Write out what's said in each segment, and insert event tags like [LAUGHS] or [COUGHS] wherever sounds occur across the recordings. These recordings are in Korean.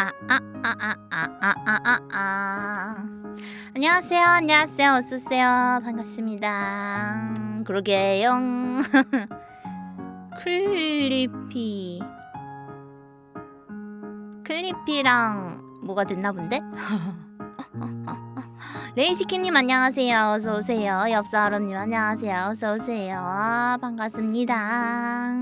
아, 아, 아, 아, 아, 아, 아, 아, 아. 안녕하세요, 안녕하세요, 어서오세요. 반갑습니다. 그러게요. [LAUGHS] 클리피. 클리피랑 뭐가 됐나 본데? [LAUGHS] 레이시키님 안녕하세요. 어서오세요. 엽사하로님 안녕하세요. 어서오세요. 반갑습니다.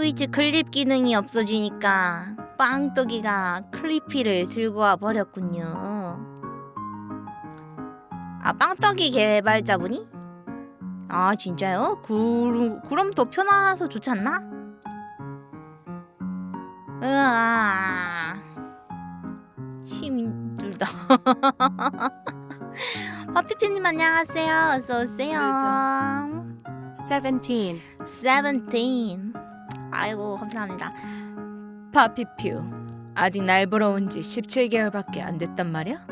트위치 클립 기능이 없어지니까 빵떡이가 클리피를 들고 와 버렸군요. 아 빵떡이 개발자분이? 아 진짜요? 그, 그럼 더 편해서 좋지 않나? 으아 힘들다. 파피피님 [LAUGHS] 안녕하세요. 어서 오세요. 17. 17. 아이고 감사합니다. 파피퓨 아직 날 보러 온 지 17개월밖에 안 됐단 말이야?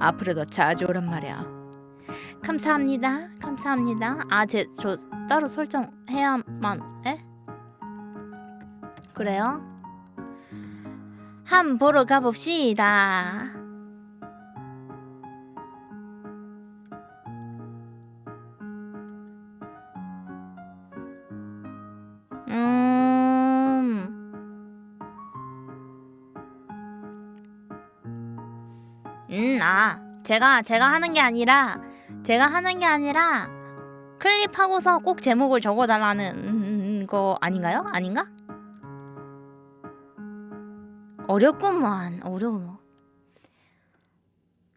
앞으로 더 자주 오란 말이야. 감사합니다. 감사합니다. 아, 제 저 따로 설정해야만 해? 그래요? 한 보러 가봅시다. 제가 제가 하는 게 아니라 제가 하는 게 아니라 클립하고서 꼭 제목을 적어 달라는 거 아닌가요? 아닌가? 어렵구만. 어려워.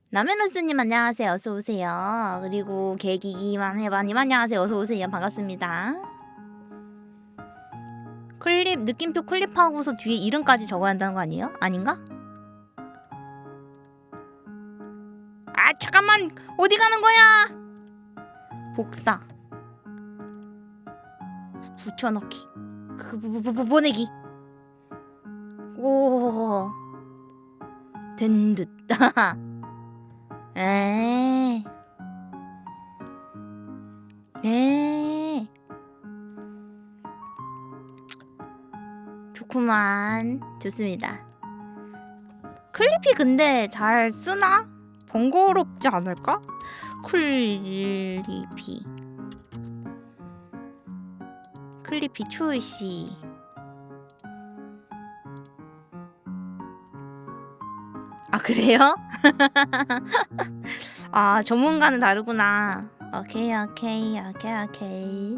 남해누스님 안녕하세요. 어서 오세요. 그리고 개기기만 해봐님 안녕하세요. 어서 오세요. 반갑습니다. 클립 느낌표 클립하고서 뒤에 이름까지 적어야 한다는 거 아니에요? 아닌가? 아 잠깐만 어디 가는 거야? 복사. 붙여넣기. 그 보, 보내기. 오. 된듯. [LAUGHS] 에. 에. 좋구만. 좋습니다. 클리피 근데 잘 쓰나? 번거롭지 않을까? 클리피 클리피 출시. 아 그래요? [LAUGHS] 아 전문가는 다르구나. 오케이 오케이 오케이 오케이.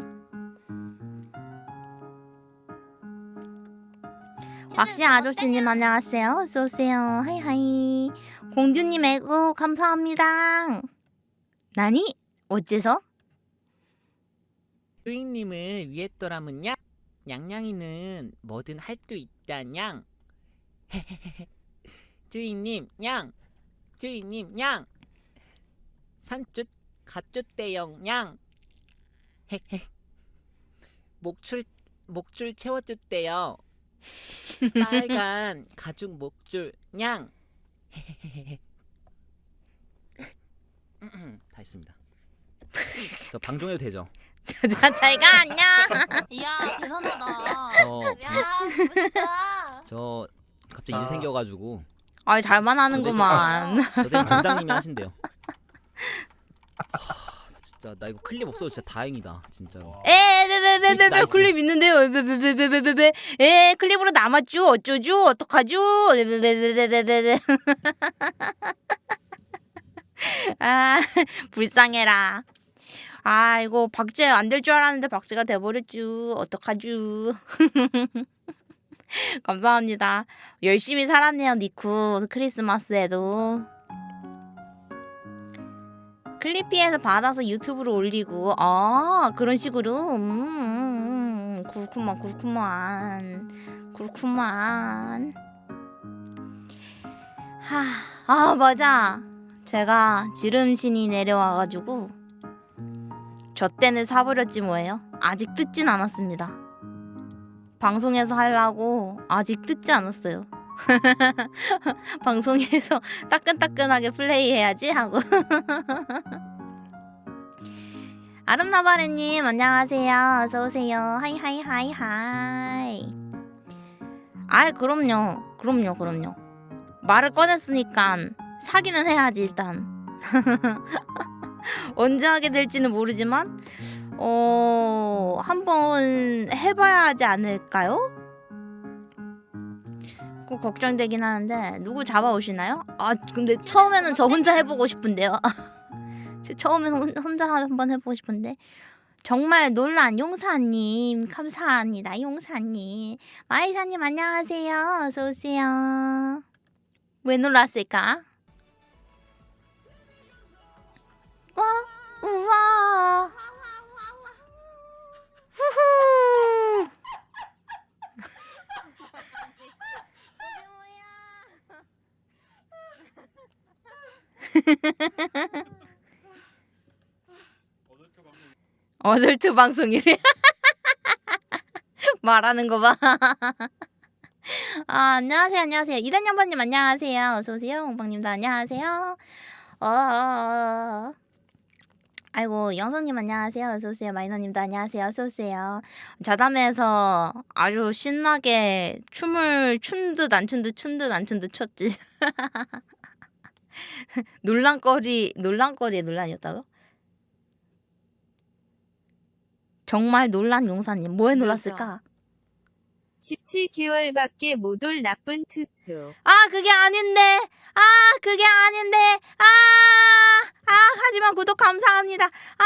왁시 아저씨님 안녕하세요. 어서오세요. 하이하이 공주님 애고 감사합니다. 나니? 어째서? 주인님을 위했더라면야 냥냥이는 뭐든 할 수 있다 냥 [LAUGHS] 주인님 냥 주인님 냥 산뜻 가쭈대영 냥 [LAUGHS] 목줄 목줄 채워줬대요. [LAUGHS] 빨간 가죽 목줄 냥 [LAUGHS] 다 했습니다 저 방종해도 되죠? 자, 잘가 안녕 이야 대단하다. 저, 야 진짜. 저 갑자기 아. 일 생겨가지고 아이 잘만 하는구만 저 대신 정당님이 하신대요 [LAUGHS] 진짜 나 이거 클립 없어도 진짜 다행이다 진짜로 에베베베베베. 클립 있는데요 에베베베베베베 에 클립으로 남았죠 어쩌죠 어떡하죠 에베베베베베베 아 불쌍해라 아 이거 박제 안 될 줄 알았는데 박제가 돼버렸죠 어떡하죠 감사합니다 열심히 살았네요 니쿠 크리스마스에도 클리피에서 받아서 유튜브로 올리고. 아 그런 식으로. 음, 음, 음. 그렇구만 그렇구만. 그렇구만. 하 아 맞아. 제가 지름신이 내려와가지고 저 때는 사버렸지 뭐예요? 아직 뜯진 않았습니다. 방송에서 하려고 아직 뜯지 않았어요 [LAUGHS] 방송에서 따끈따끈하게 플레이해야지 하고. [LAUGHS] 아름나바레님 안녕하세요. 어서오세요. hi hi hi hi. 아이 그럼요. 그럼요 그럼요. 말을 꺼냈으니까 사기는 해야지 일단. [LAUGHS] 언제 하게 될지는 모르지만 어 한번 해봐야 하지 않을까요? 꼭 걱정되긴 하는데 누구 잡아오시나요? 아 근데 처음에는 저 혼자 해보고 싶은데요. [LAUGHS] 처음에는 혼- 혼자 한번 해보고 싶은데 정말 놀란 용사님 감사합니다 용사님 마이사님 안녕하세요 어서 오세요. 왜 놀랐을까? 와 우와 후후 어덜트 방송이래 [LAUGHS] 말하는 거 봐. 아, 안녕하세요, 안녕하세요. 이단 양반님 안녕하세요. 어서 오세요. 홍방님도 안녕하세요. 어, 아이고 영성님 안녕하세요. 어서 오세요. 마이너님도 안녕하세요. 어서 오세요. 자담에서 아주 신나게 춤을 춘 듯 안 춘 듯 춘 듯 안 춘 듯 췄지. [LAUGHS] [LAUGHS] 논란거리 논란거리의 논란이었다고? 정말 논란 용사님 뭐에 놀랐을까? 17개월밖에 못 올 나쁜 투수. 아 그게 아닌데 아 그게 아닌데 아, 아 하지만 구독 감사합니다 아,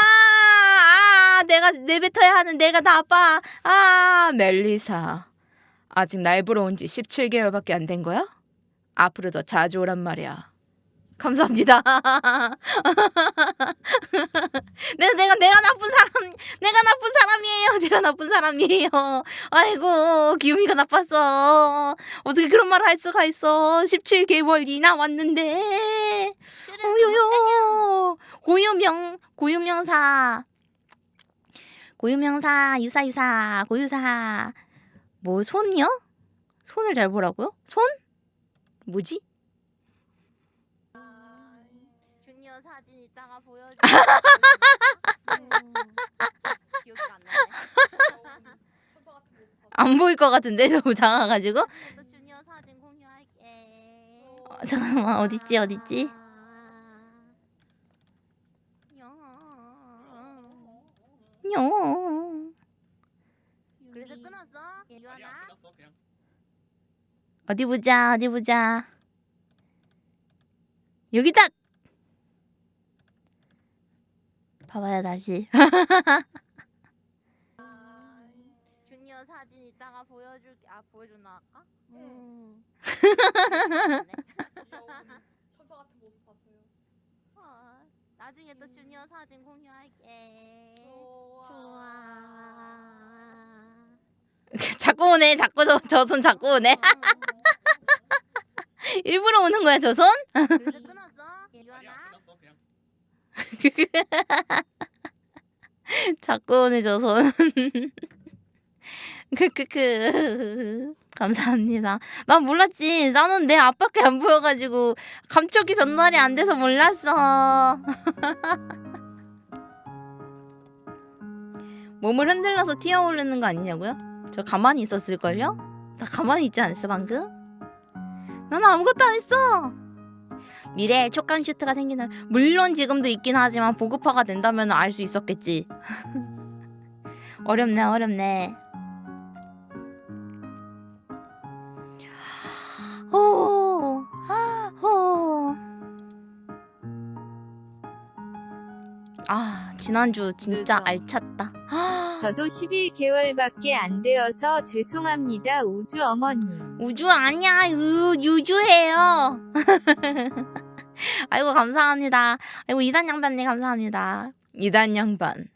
아 내가 내뱉어야 하는 내가 나빠 아 멜리사 아직 날 보러 온 지 17개월밖에 안 된 거야? 앞으로 더 자주 오란 말이야 감사합니다. [LAUGHS] 내가 내가 내가 나쁜 사람 내가 나쁜 사람이에요. 제가 나쁜 사람이에요. 아이고 기우미가 나빴어. 어떻게 그런 말을 할 수가 있어? 17개월이나 왔는데. 오요요. 고유명 고유명사. 고유명사 유사 유사 고유사. 뭐 손이요? 손을 잘 보라고요? 손? 뭐지? 주니어 사진 이따가 보여줘 기억이 안 나네. 안 보일 것 같은데? [LAUGHS] 너무 작아가지고? 주니어 사진 공유할게. 어, 잠깐만. 어딨지? 어딨지? 요 그래서 끊었어? 유아나 어디 보자 어디 보자. 여기다 봐봐요 다시. [LAUGHS] 주니어 사진 이따가 보여줄게. 아 보여줬나 아까? 응. 천사 같은 모습 봤어요. 어, 나중에 또 주니어 사진 공유할게. 좋아. [LAUGHS] 자꾸 오네. 자꾸 저 저 손 자꾸 오네. [LAUGHS] 일부러 오는 거야 저 손? 그래서 끊었어? 유아나 자꾸 손. 크크크 감사합니다. 난 몰랐지. 나는 내 앞밖에 안 보여가지고 감촉이 전달이 안 돼서 몰랐어. 몸을 흔들러서 튀어오르는 거 아니냐고요? 저 가만히 있었을걸요? 나 가만히 있지 않았어 방금? 나는 아무것도 안 했어. 미래에 촉감 슈트가 생기는 물론 지금도 있긴 하지만 보급화가 된다면 알 수 있었겠지. [LAUGHS] 어렵네 어렵네. 호, 아, 호. 아 지난주 진짜 알찼다. 저도 11개월밖에 안 되어서 죄송합니다, 우주 어머님. 우주 아니야. 유, 유주예요. [LAUGHS] 아이고 감사합니다. 아이고 이단 양반님 감사합니다. 이단 양반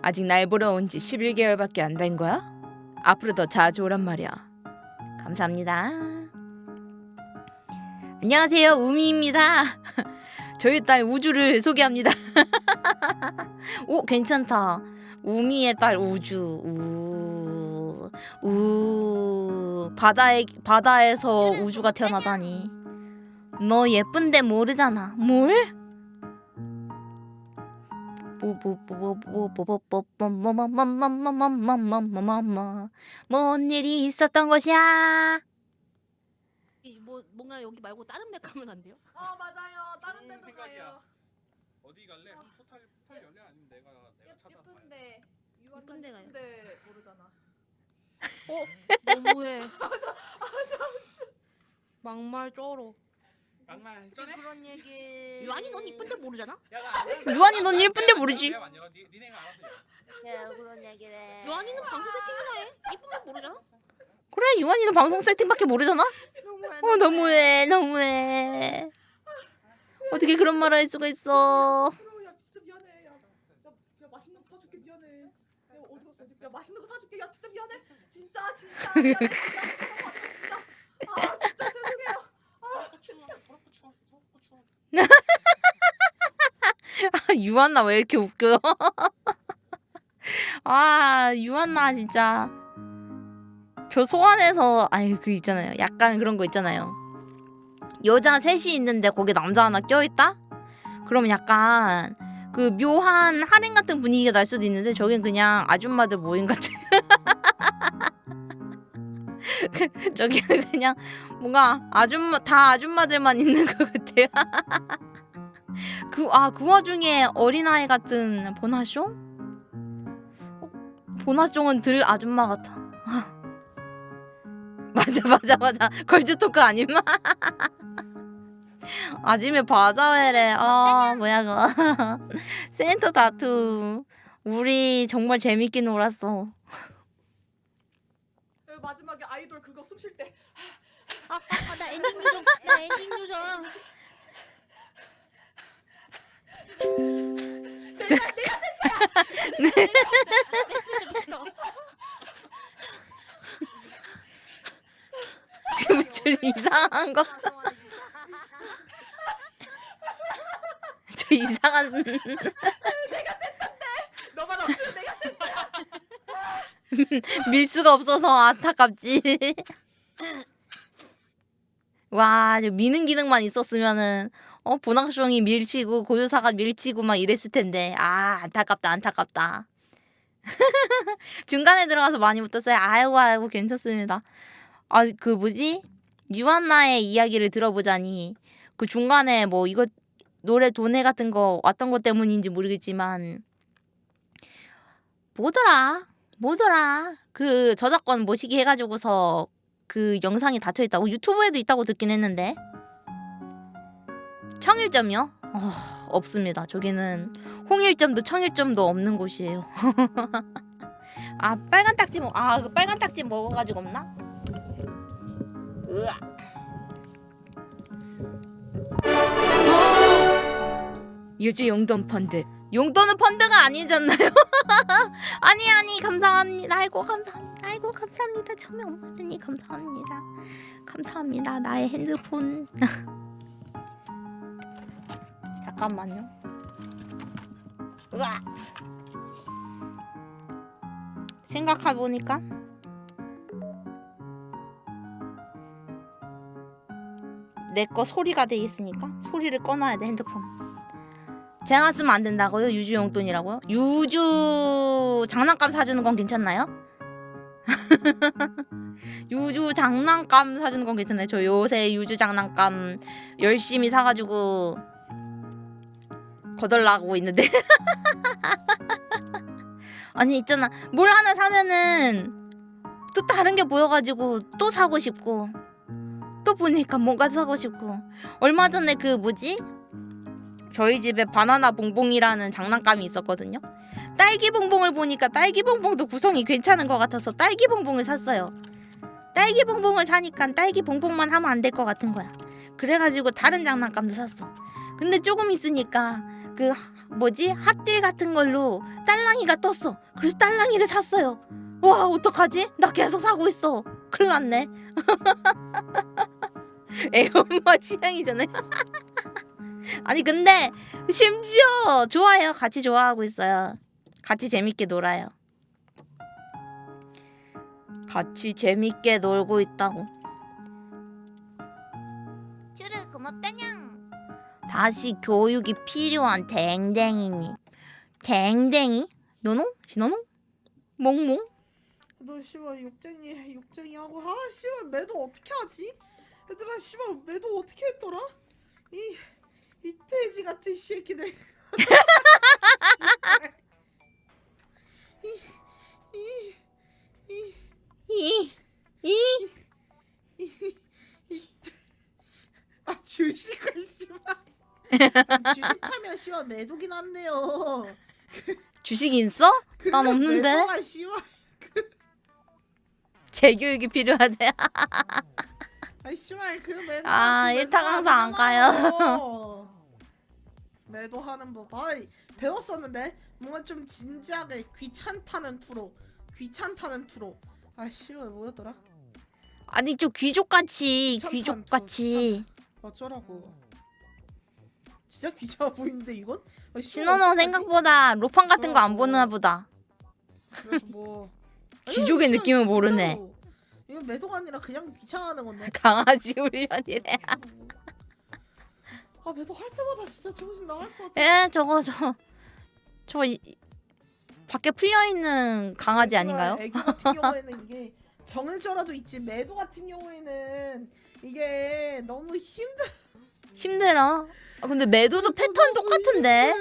아직 날 보러 온 지 11개월밖에 안 된 거야? 앞으로 더 자주 오란 말이야. 감사합니다. 안녕하세요. 우미입니다 저희 딸 우주를 소개합니다 오 괜찮다 우미의 딸 우주 우, 우 바다에 바다에서 우주가 태어나다니 너 예쁜데 모르잖아 뭘? 뭔 일이 있었던 것이야? 이, 뭐 뭔가 여기 말고 다른 맵 가면 안 돼요? 아 맞아요. 다른 좋은 데도 생각이야. 가요. 어디 갈래? 포탈 포탈 열려 아니면 내가 내가 찾아봐. 예쁜데 유한나 예쁜 데 가요. 예쁜데 모르잖아. 너무해. 막말 쩔어. 양말 전에? 그런 얘기. 유한이 넌 이쁜데 모르잖아? 유한이 넌 예쁜데 모르지. 내가 안 열어. 니 니네가 알아서 열어. 야 그런 얘기를. 해. 유한이는 방송 세팅이나 해. 이쁜데 모르잖아? 그래 유한이는 방송 세팅밖에 모르잖아? 너무해. 어 너무해 너무해 어떻게 그런 말을 할 수가 있어 그럼 야 진짜 미안해. 야, 야, 야 맛있는 거 사줄게 미안해. 야 어디 갔어? 어디? 야 맛있는 거 사줄게. 야 진짜 미안해. 진짜 진짜. 야, 진짜 진짜. 아 진짜 죄송해요. 추워. 추워. 추워. 아, 유한나 왜 이렇게 웃겨 [LAUGHS] 아 유한나 진짜 저 소환해서 아니 그 있잖아요 약간 그런 거 있잖아요 여자 셋이 있는데 거기 남자 하나 껴있다? 그러면 약간 그 묘한 할인 같은 분위기가 날 수도 있는데 저긴 그냥 아줌마들 모임 같은 [LAUGHS] 그, 저기는 그냥 뭔가 아줌마 다 아줌마들만 있는 것 같아요 [LAUGHS] 그 아 그 와중에 어린아이 같은 보나숑? 어, 보나숑은 들 아줌마 같아. [LAUGHS] 맞아 맞아 맞아 걸즈 토크 아님? [LAUGHS] 아침에 바자회래. 아 뭐야 그거. [LAUGHS] 센터 다투. 우리 정말 재밌게 놀았어. 야, 마지막에 아이돌 그거 숨 쉴 때. 아, 아, 나 엔딩 요정. 나 엔딩 요정. 지금 저 이상한 거. 저 이상한 너만 없으면 내가 밀 수가 없어서 안타깝지. 와, 저 미는 기능만 있었으면은 어 보나숑이 밀치고 고유사가 밀치고 막 이랬을 텐데 아 안타깝다 안타깝다. [LAUGHS] 중간에 들어가서 많이 못했어요. 아이고 아이고 괜찮습니다. 아 그 뭐지 유한나의 이야기를 들어보자니 그 중간에 뭐 이거 노래 도네 같은 거 왔던 것 때문인지 모르겠지만 뭐더라 뭐더라 그 저작권 모시기 해가지고서 그 영상이 닫혀 있다고 유튜브에도 있다고 듣긴 했는데 청일점이요? 어, 없습니다. 저기는 홍일점도 청일점도 없는 곳이에요. [LAUGHS] 아 빨간 딱지 먹, 아그 빨간 딱지 먹어가지고 없나? 으아. 유지 용돈 펀드. 용돈은 펀드가 아니잖아요. [LAUGHS] 아니 아니 감사합니다. 아이고 감사합니다. 아이고 감사합니다. 처음에 엄마들이 감사합니다. 감사합니다. 나의 핸드폰. [LAUGHS] 잠깐만요. 으아. 생각해 보니까 내 거 소리가 돼 있으니까 소리를 꺼놔야 돼 핸드폰. 제가 쓰면 안 된다고요? 유주 용돈이라고요? 유주 장난감 사주는 건 괜찮나요? [LAUGHS] 유주 장난감 사주는 건 괜찮아요. 저 요새 유주 장난감 열심히 사가지고 거덜나고 있는데 [LAUGHS] 아니 있잖아 뭘 하나 사면은 또 다른 게 보여가지고 또 사고 싶고 또 보니까 뭔가 사고 싶고. 얼마 전에 그 뭐지? 저희 집에 바나나 봉봉이라는 장난감이 있었거든요. 딸기 봉봉을 보니까 딸기 봉봉도 구성이 괜찮은 것 같아서 딸기 봉봉을 샀어요. 딸기 봉봉을 사니까 딸기 봉봉만 하면 안 될 것 같은 거야. 그래가지고 다른 장난감도 샀어. 근데 조금 있으니까 그 하- 뭐지? 핫딜 같은 걸로 딸랑이가 떴어. 그래서 딸랑이를 샀어요. 와 어떡하지? 나 계속 사고 있어 큰일 났네. [LAUGHS] 애 엄마 취향이잖아요. [LAUGHS] 아니 근데 심지어 좋아해요. 같이 좋아하고 있어요. 같이 재밌게 놀아요. 같이 재밌게 놀고 있다고. 쭈르 고맙다냥. 다시 교육이 필요한 댕댕이님. 댕댕이? 노노 신노노 몽몽 너 씨발 욕쟁이 욕쟁이 하고 아 씨발 매도 어떻게 하지? 얘들아 씨발 매도 어떻게 했더라? 이 이 돼지 같은 새끼들. 이이 아 주식을 씨발. 주식하면 씨발 매도긴 한데요. 주식이 있어? 난 없는데. 씨발. 재교육이 필요하대 [LAUGHS] 아이 씨발 그 [LAUGHS] 매도. 아, 그 일타 매도 강사 안 하잖아요. 매도 하는 법. 아 배웠었는데 뭔가 좀 진지하게 귀찮다는 투로 귀찮다는 투로. 아 씨발 뭐였더라? 아니 좀 귀족같이 귀족같이 어쩌라고. 진짜 귀찮아 보이는데 이건? 아, 어떡하지? 생각보다 로팡 같은 거 안 보나 보다 그래서 뭐 귀족의 아니, 느낌을 진짜로. 모르네. 이거 매도가 아니라 그냥 귀찮아하는 건데. [LAUGHS] 강아지 훈련이래 아 매도 할 때마다 진짜 정신 나갈 것 같아. 에 저거 저저 밖에 풀려 있는 강아지 아닌가요? 애기 같은 경우에는 이게 정을져라도 있지 매도 같은 경우에는 이게 너무 힘들. 힘들어 아, 근데 매도도 패턴 똑같은데.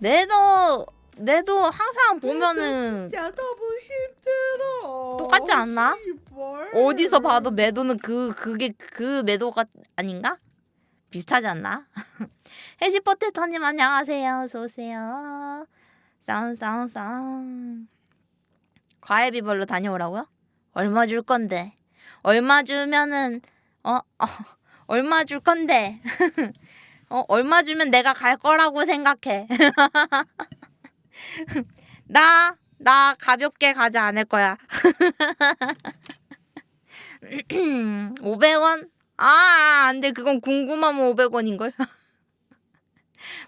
매도 매도 항상 보면은 야 너무 힘들어. 똑같지 않나? 씨발. 어디서 봐도 매도는 그 그게 그 매도가 아닌가? 비슷하지 않나? [LAUGHS] 해시 포테터님 안녕하세요. 어서 오세요. 싸움 싸움 싸움. 과외비벌로 다녀오라고요? 얼마 줄 건데? 얼마 주면은 어, 어 얼마 줄 건데? [LAUGHS] 어 얼마 주면 내가 갈 거라고 생각해. [LAUGHS] 나 나 가볍게 가지 않을 거야. [LAUGHS] 500원? 아, 안 돼. 그건 궁금하면 500원인걸. [LAUGHS]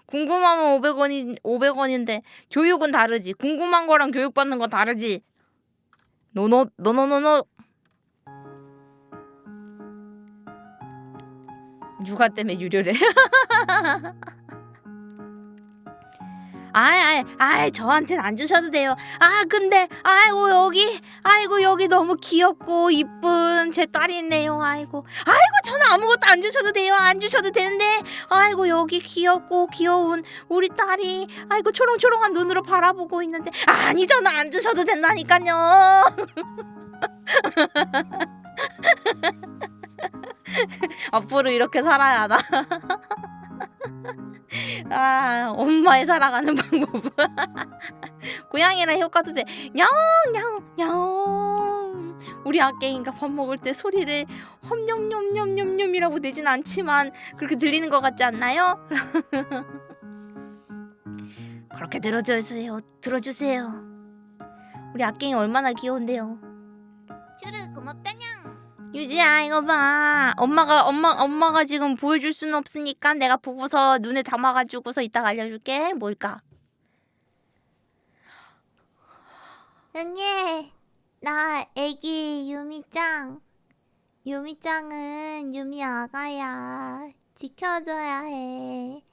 궁금하면 500원이 500원인데 교육은 다르지. 궁금한 거랑 교육받는 건 다르지. 노노 노노노노. 육아 때문에 유료래. [LAUGHS] 아이 아이 아이 저한테는 안 주셔도 돼요. 아 근데 아이고 여기 아이고 여기 너무 귀엽고 이쁜 제 딸이 있네요. 아이고 아이고 저는 아무것도 안 주셔도 돼요. 안 주셔도 되는데 아이고 여기 귀엽고 귀여운 우리 딸이 아이고 초롱초롱한 눈으로 바라보고 있는데 아니 저는 안 주셔도 된다니까요. [LAUGHS] 앞으로 이렇게 살아야 하나? [LAUGHS] 아, 엄마의 살아가는 방법. [LAUGHS] 고양이랑 효과도 돼. 야옹. 우리 아깽이가 밥 먹을 때 소리를 험뇸뇸뇸뇸뇸이라고 내진 않지만 그렇게 들리는 것 같지 않나요? [LAUGHS] 그렇게 들어주세요. 들어주세요. 우리 아깽이 얼마나 귀여운데요. 쭈르 고맙다냥. 유지야 이거 봐. 엄마가 엄마 엄마가 지금 보여줄 수는 없으니까 내가 보고서 눈에 담아가지고서 이따가 알려줄게. 뭘까? 응애 나 애기 유미짱. 유미짱은 유미 아가야. 지켜줘야 해.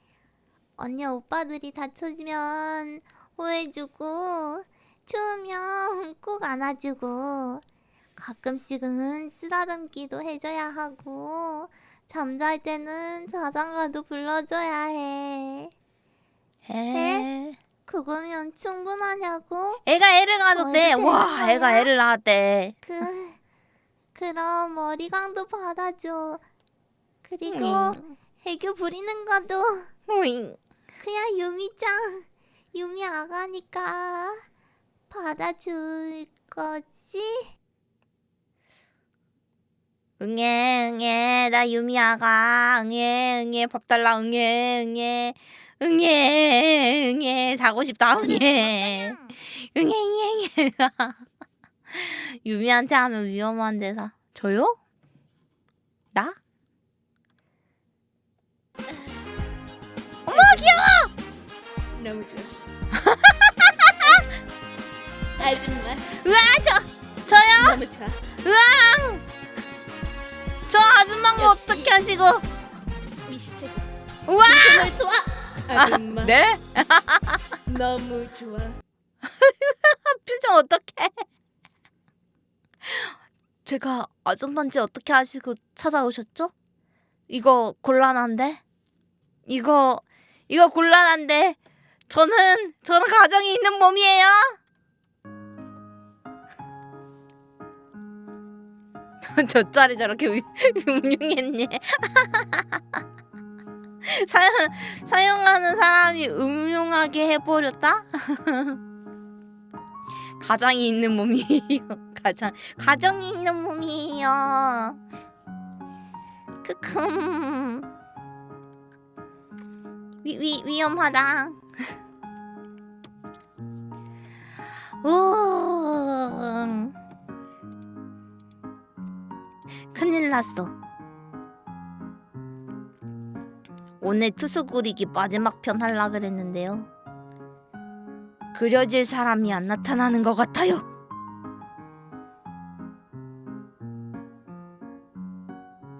언니 오빠들이 다쳐지면 호해주고 추우면 [LAUGHS] 꼭 안아주고 가끔씩은 쓰다듬기도 해줘야 하고 잠잘 때는 자장가도 불러줘야 해. 해? 그거면 충분하냐고? 애가 애를 낳았대. 와, 애가 애를 낳았대. 그 그럼 머리광도 받아줘. 그리고 응. 애교 부리는 것도 오잉. 그냥 유미짱 유미 아가니까 받아줄 거지? 응애 응애 나 유미 아가. 응애 응애 밥 달라. 응애 응애 응애 응애 자고 싶다. 응애 응애 응애 응애. [LAUGHS] 유미한테 하면 위험한 데서 저요? 나? 어머 귀여워! 너무 좋아. [LAUGHS] 아줌마? 으아 저 저요? 너무 좋아. 으앙 저 아줌마인 거 어떻게 하시고 미시체. 우와 정말 좋아. 아, 네? [LAUGHS] [LAUGHS] 너무 좋아. 표정 어떡해? 제가 아줌마인지 어떻게 아시고 찾아오셨죠? 이거 곤란한데? 이거 이거 곤란한데 저는 저는 가정이 있는 몸이에요. [LAUGHS] 저 짤이 저렇게 유- 음흉했네. [LAUGHS] [LAUGHS] 사용 사용하는 사람이 음흉하게 해버렸다. 가장이 있는 몸이에요. 가장 가정이 있는 몸이에요. 크크. 위, 위 위험하다. 오. 큰일 났어. 오늘 투수 그리기 마지막 편 할라 그랬는데요. 그려질 사람이 안 나타나는 것 같아요.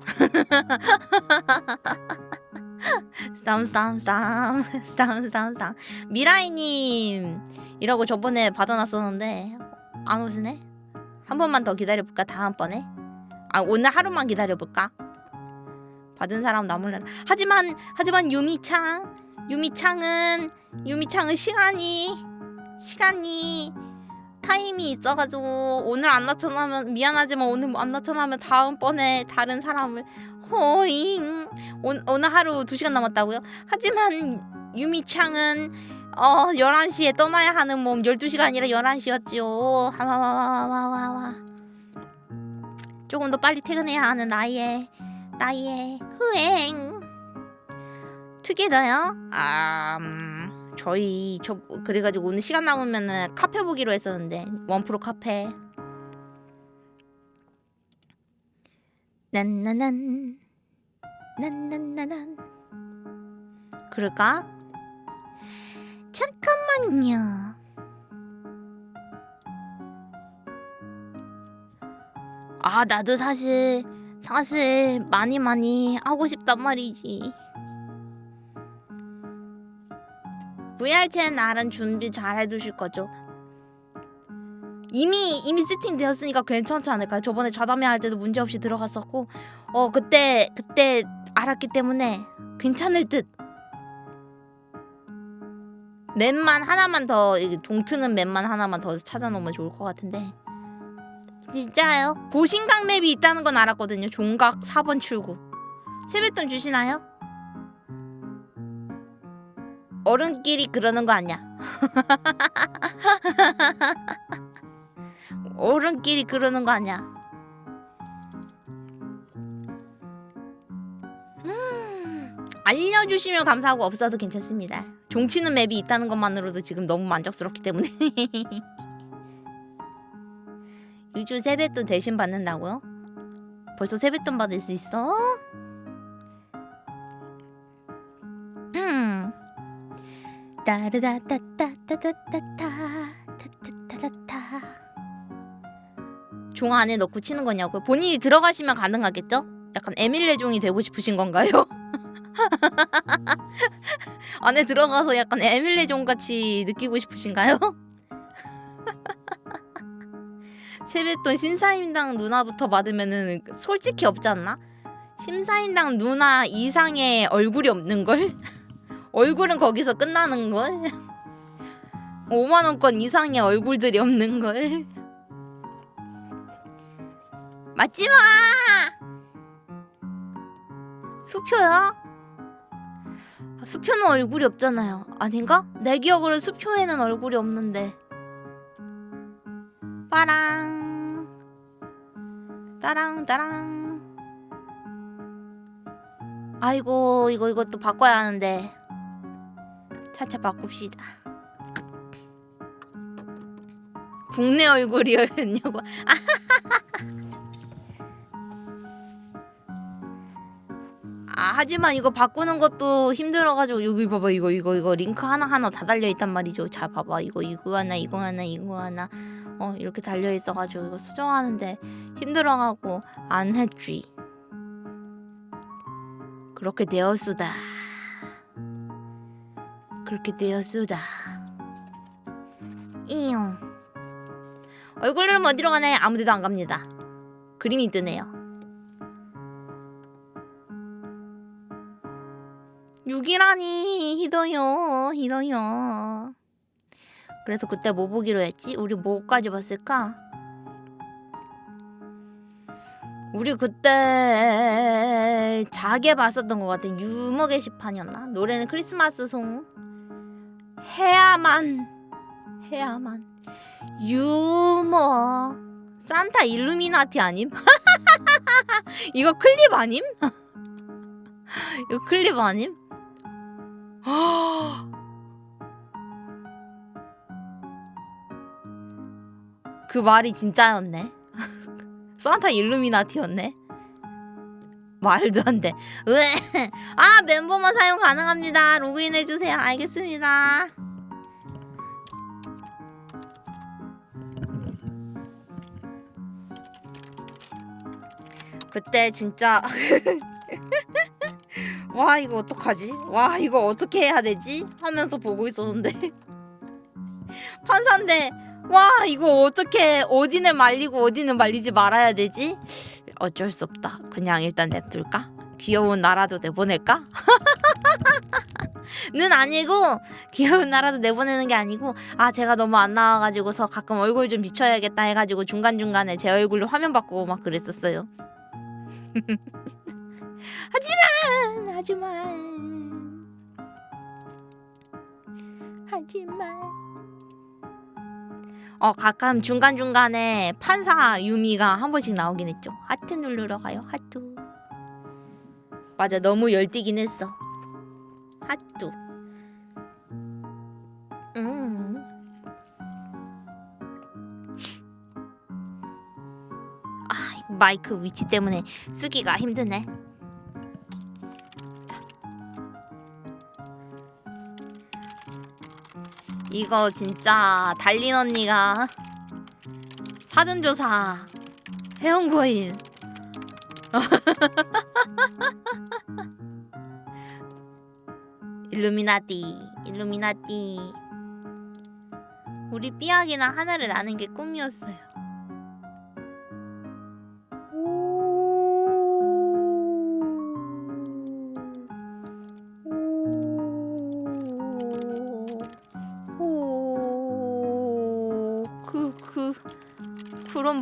[LAUGHS] 싸움 싸움 미라이님 이라고 저번에 받아놨었는데 안 오시네 한 번만 더 기다려볼까 다음번에 아 오늘 하루만 기다려볼까? 받은 사람 나몰라. 하지만 하지만 유미창 유미창은 유미창은 시간이 시간이 타임이 있어가지고 오늘 안 나타나면 미안하지만 오늘 안 나타나면 다음번에 다른 사람을. 호잉. 오, 오늘 하루 2시간 남았다고요? 하지만 유미창은 어 11시에 떠나야 하는 몸. 12시가 아니라 11시였지요. 와와와와와와 조금 더 빨리 퇴근해야 하는 나이에 나이에 후행 특이다요? 아 음, 저희 저 그래가지고 오늘 시간 남으면은 카페 보기로 했었는데 원프로 카페 난나난 난난나난 그럴까? 잠깐만요. 아 나도 사실 사실 많이 많이 하고 싶단 말이지. VR챗 날은 준비 잘 해두실 거죠? 이미 이미 세팅되었으니까 괜찮지 않을까요? 저번에 자담회 할 때도 문제 없이 들어갔었고 어 그때 그때 알았기 때문에 괜찮을 듯. 맵만 하나만 더 동트는 맵만 하나만 더 찾아놓으면 좋을 것 같은데 진짜요? 보신각 맵이 있다는 건 알았거든요. 종각 4번 출구. 세뱃돈 주시나요? 어른끼리 그러는 거 아니야? [LAUGHS] 어른끼리 그러는 거 아니야? 음, 알려주시면 감사하고 없어도 괜찮습니다. 종치는 맵이 있다는 것만으로도 지금 너무 만족스럽기 때문에 [LAUGHS] 유주 세뱃돈 대신 받는다고요? 벌써 세뱃돈 받을 수 있어? 음. 따르다따따따따따따 타타타타타 종 안에 넣고 치는 거냐고요? 본인이 들어가시면 가능하겠죠? 약간 에밀레 종이 되고 싶으신 건가요? [LAUGHS] 안에 들어가서 약간 에밀레 종 같이 느끼고 싶으신가요? 세뱃돈 신사임당 누나부터 받으면은 솔직히 없지 않나? 심사임당 누나 이상의 얼굴이 없는 걸? [LAUGHS] 얼굴은 거기서 끝나는 걸? [LAUGHS] 5만 원권 이상의 얼굴들이 없는 걸? [LAUGHS] 맞지 마! 수표야? 아, 수표는 얼굴이 없잖아요. 아닌가? 내 기억으로 수표에는 얼굴이 없는데. 빠랑. 따랑 따랑. 아이고 이거 이것도 바꿔야 하는데. 차차 바꿉시다. 국내 얼굴이었냐고. [LAUGHS] 아 하지만 이거 바꾸는 것도 힘들어가지고 여기 봐봐 이거 이거 이거 링크 하나 하나 다 달려 있단 말이죠. 자 봐봐 이거 이거 하나 이거 하나 이거 하나 어 이렇게 달려 있어가지고 이거 수정하는데 힘들어가고 안 했지. 그렇게 되었수다. 그렇게 되었수다. 이용. 얼굴은 어디로 가나요? 아무데도 안 갑니다. 그림이 뜨네요. 6이라니 히도요 히도요. 그래서 그때 뭐 보기로 했지? 우리 뭐까지 봤을까? 우리 그때 자게 봤었던 것 같아. 유머 게시판이었나? 노래는 크리스마스 송. 해야만 해야만 유머 산타 일루미나티 아님? [LAUGHS] 이거 클립 아님? [LAUGHS] 이거 클립 아님? [GASPS] 그 말이 진짜였네. [LAUGHS] 산타 일루미나티였네. 말도 안 돼. [LAUGHS] 아 멤버만 사용 가능합니다. 로그인 해주세요. 알겠습니다. 그때 진짜 [LAUGHS] 와 이거 어떡하지? 와 이거 어떻게 해야 되지? 하면서 보고 있었는데 판사인데 와 이거 어떻게 어디는 말리고 어디는 말리지 말아야 되지? 어쩔 수 없다. 그냥 일단 냅둘까? 귀여운 나라도 내보낼까? [LAUGHS] 는 아니고 귀여운 나라도 내보내는 게 아니고 아 제가 너무 안 나와가지고서 가끔 얼굴 좀 비춰야겠다 해가지고 중간 중간에 제 얼굴로 화면 바꾸고 막 그랬었어요. [LAUGHS] 하지만 하지만 하지만 어 가끔 중간 중간에 판사 유미가 한 번씩 나오긴 했죠. 하트 누르러 가요. 하트. 맞아 너무 열띠긴 했어. 하트. 음. 아 마이크 위치 때문에 쓰기가 힘드네. 이거 진짜 달린 언니가 사전조사 해온 거임. [LAUGHS] 일루미나티, 일루미나티. 우리 삐약이랑 하나를 나는 게 꿈이었어요.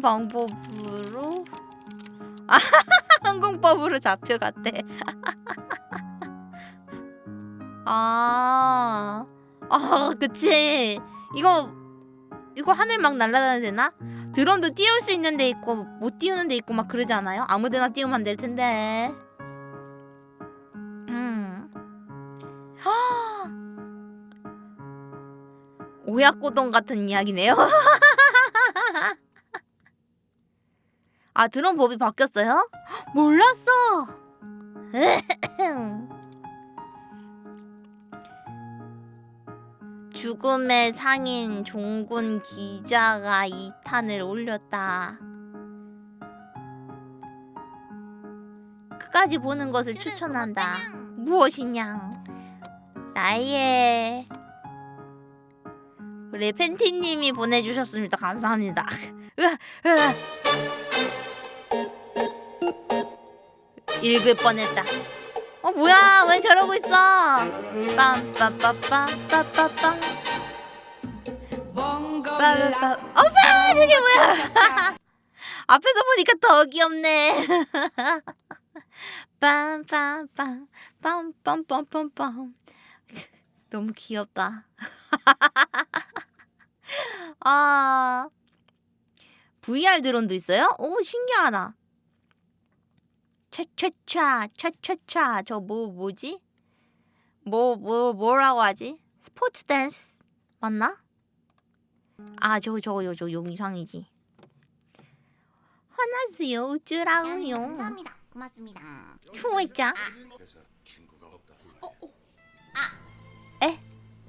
방법으로? [LAUGHS] 아, 항공법으로 잡혀갔대. [LAUGHS] 아, 아, 그치. 이거, 이거 하늘 막 날아다녀야 되나? 드론도 띄울 수 있는 데 있고, 못 띄우는 데 있고 막 그러지 않아요? 아무 데나 띄우면 안 될 텐데. 음. [GASPS] 하. 오약고동 같은 이야기네요. [LAUGHS] 아 드론 법이 바뀌었어요? 몰랐어. [LAUGHS] 죽음의 상인 종군 기자가 2탄을 올렸다. 끝까지 보는 것을 추천한다. 무엇이냐? 나의 우리 팬티님이 보내주셨습니다. 감사합니다. [LAUGHS] 으아, 으아. 읽을 뻔했다. 어 뭐야? 왜 저러고 있어? 빰빰빰빰빰빰빰. 빠빠빠. 어머 이게 뭐야? [LAUGHS] 앞에서 보니까 더 귀엽네. [LAUGHS] 빰빰빰 빰빰빰빰빰. 너무 귀엽다. [LAUGHS] 아 VR 드론도 있어요? 오 신기하다. 차차차 차차차 저뭐 뭐지? 뭐 뭐 뭐 라고 하지? 스포츠 댄스 맞나? 아 저거 저거 저, 저 영상이지. 화나세요 어쩌라고요? 감사합니다. 고맙습니다. 추워있자.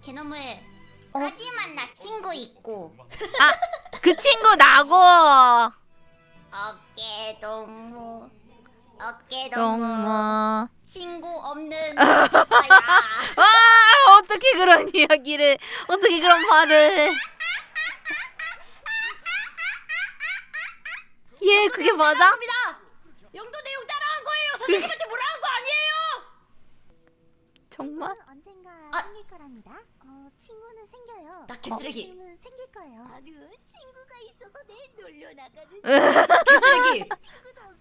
개놈을 어? 하지만 나 친구 있고 그 친구 나고 어깨 동무 어깨 동무 동무. 친구 없는 [LAUGHS] 아 어떻게 그러니? 이야기를 어떻게 그런 말을 예 그게 맞아? 영도 내용 따라한 거예요. 선생님한테 뭐라 한거 아니에요. 정말? 언젠가 아. 생길 거랍니다. 어, 친구는 생겨요. 나 개쓰레기. 생길 거예요. 아니, 친구가 있어서 내일 놀러 나가는. [LAUGHS] 개쓰레기.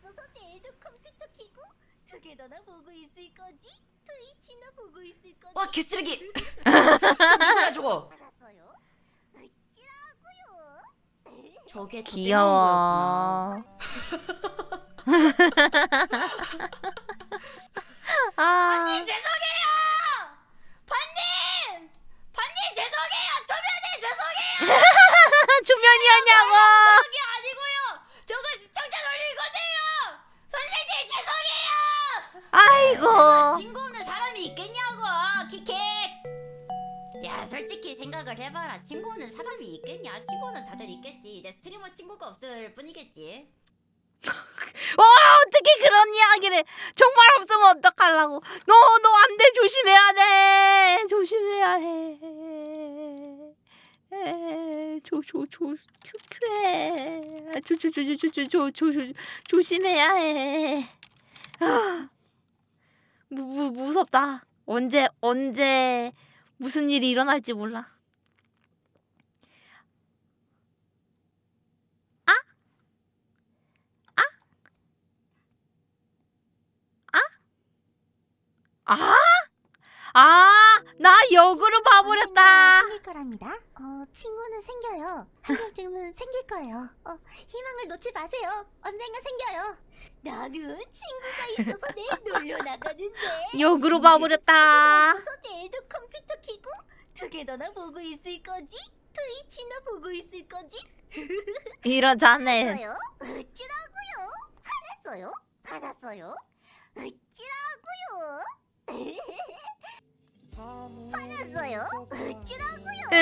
없어서 내일도 컴퓨터 키고 두개 다나 보고 있을 거지. 트위치나 보고 있을 거지. 와 개쓰레기. [LAUGHS] 누구야 저거? 알았어요. 어찌라고요? 저게 저 귀여워 아 죄송해요. 반님. 반님 죄송해요. 초면에 죄송해요. [LAUGHS] 조면이었냐고 그게 아니고요. 저거 시청자 놀린 건데요. 선생님 죄송해요. 아이고 친구 없는 사람이 있겠냐고. 키킥. 야 솔직히 생각을 해봐라. 친구 없는 사람이 있겠냐? 친구는 다들 있겠지. 내 스트리머 친구가 없을 뿐이겠지. 와 어떻게 그런 이야기를 정말 없으면 어떡하려고 너 너 안 돼 조심해야 돼 조심해야 해 조조조 큐큐해 조조조조조조조 조심해야 해 아, 무, 무, 무섭다 언제 언제 무슨 일이 일어날지 몰라 아? 아, 나 역으로 봐버렸다. 생길 거랍니다. 어, 친구는 생겨요. 한 번쯤은 [LAUGHS] 생길 거예요. 어, 희망을 놓지 마세요. 언젠가 생겨요. 나는 친구가 있어서 내일 놀러 나가는데. [LAUGHS] 역으로 봐버렸다. 내일도 컴퓨터 키고 두개 다나 보고 있을 거지? 트위치나 보고 있을 거지? [LAUGHS] 이러자네. 알았어요? 어찌라고요? 알았어요? 알았어요? 어찌라고요? 화났어요? 어찌라고요? [LAUGHS]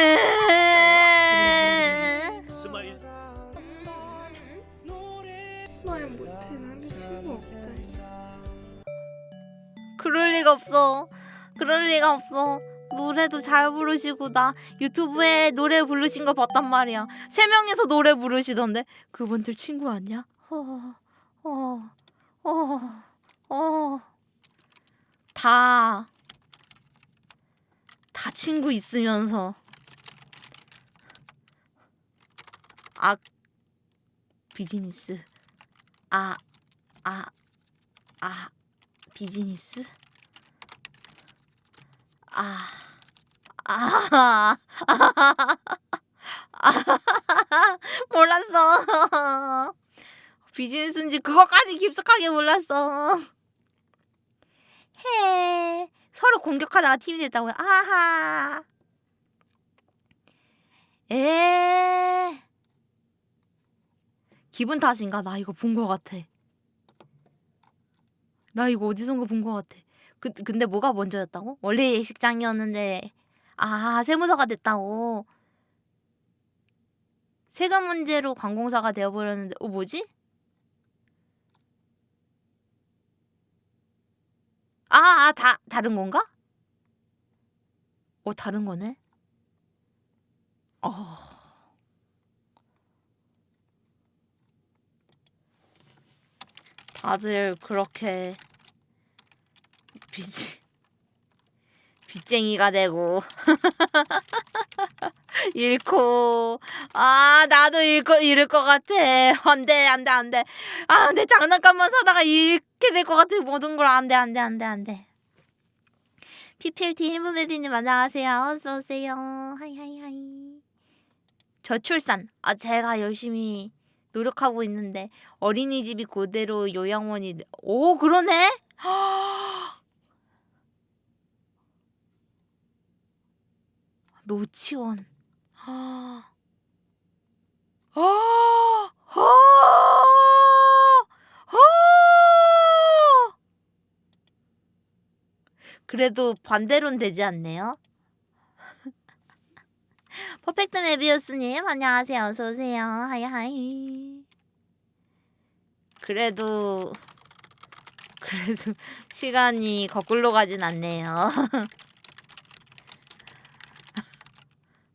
으... smile smile 못해는 친구 없대. 그럴 리가 없어. 그럴 리가 없어. 노래도 잘 부르시고 나 유튜브에 노래 부르신 거 봤단 말이야. 세 명이서 노래 부르시던데 그분들 친구 아니야? 어, 어, 어, 어. 다, 다 친구 있으면서 아 비즈니스 아, 아, 아 비즈니스 아, 아, 아, [LAUGHS] 몰랐어. 비즈니스인지 그거까지 깊숙하게 몰랐어. 해. 서로 공격하다가 팀이 됐다고요. 아하. 에. 기분 탓인가? 나 이거 본 거 같아. 나 이거 어디선가 본거 같아. 그, 근데 뭐가 먼저였다고? 원래 예식장이었는데 아 세무서가 됐다고 세금 문제로 관공사가 되어버렸는데 어 뭐지? 아, 아, 다 다른 건가? 어, 다른 거네. 어. 다들 그렇게 빚 빚쟁이가 되고 [LAUGHS] 잃고 아 나도 잃고 잃을 것 같아. 안돼 안돼 안돼. 아 내 장난감만 사다가 잃게 될 것 같아. 모든 걸 안돼 안돼 안돼 안돼. PPLT 힐무베디님 안녕하세요. 어서 오세요. hi hi hi. 저출산. 아 제가 열심히 노력하고 있는데 어린이집이 그대로 요양원이 돼- 오 그러네 [GASPS] 노치원 아. [GASPS] 그래도 반대로는 되지 않네요. 퍼펙트 메비우스님 안녕하세요. 어서 오세요. hi hi. 그래도 그래도 시간이 거꾸로 가진 않네요.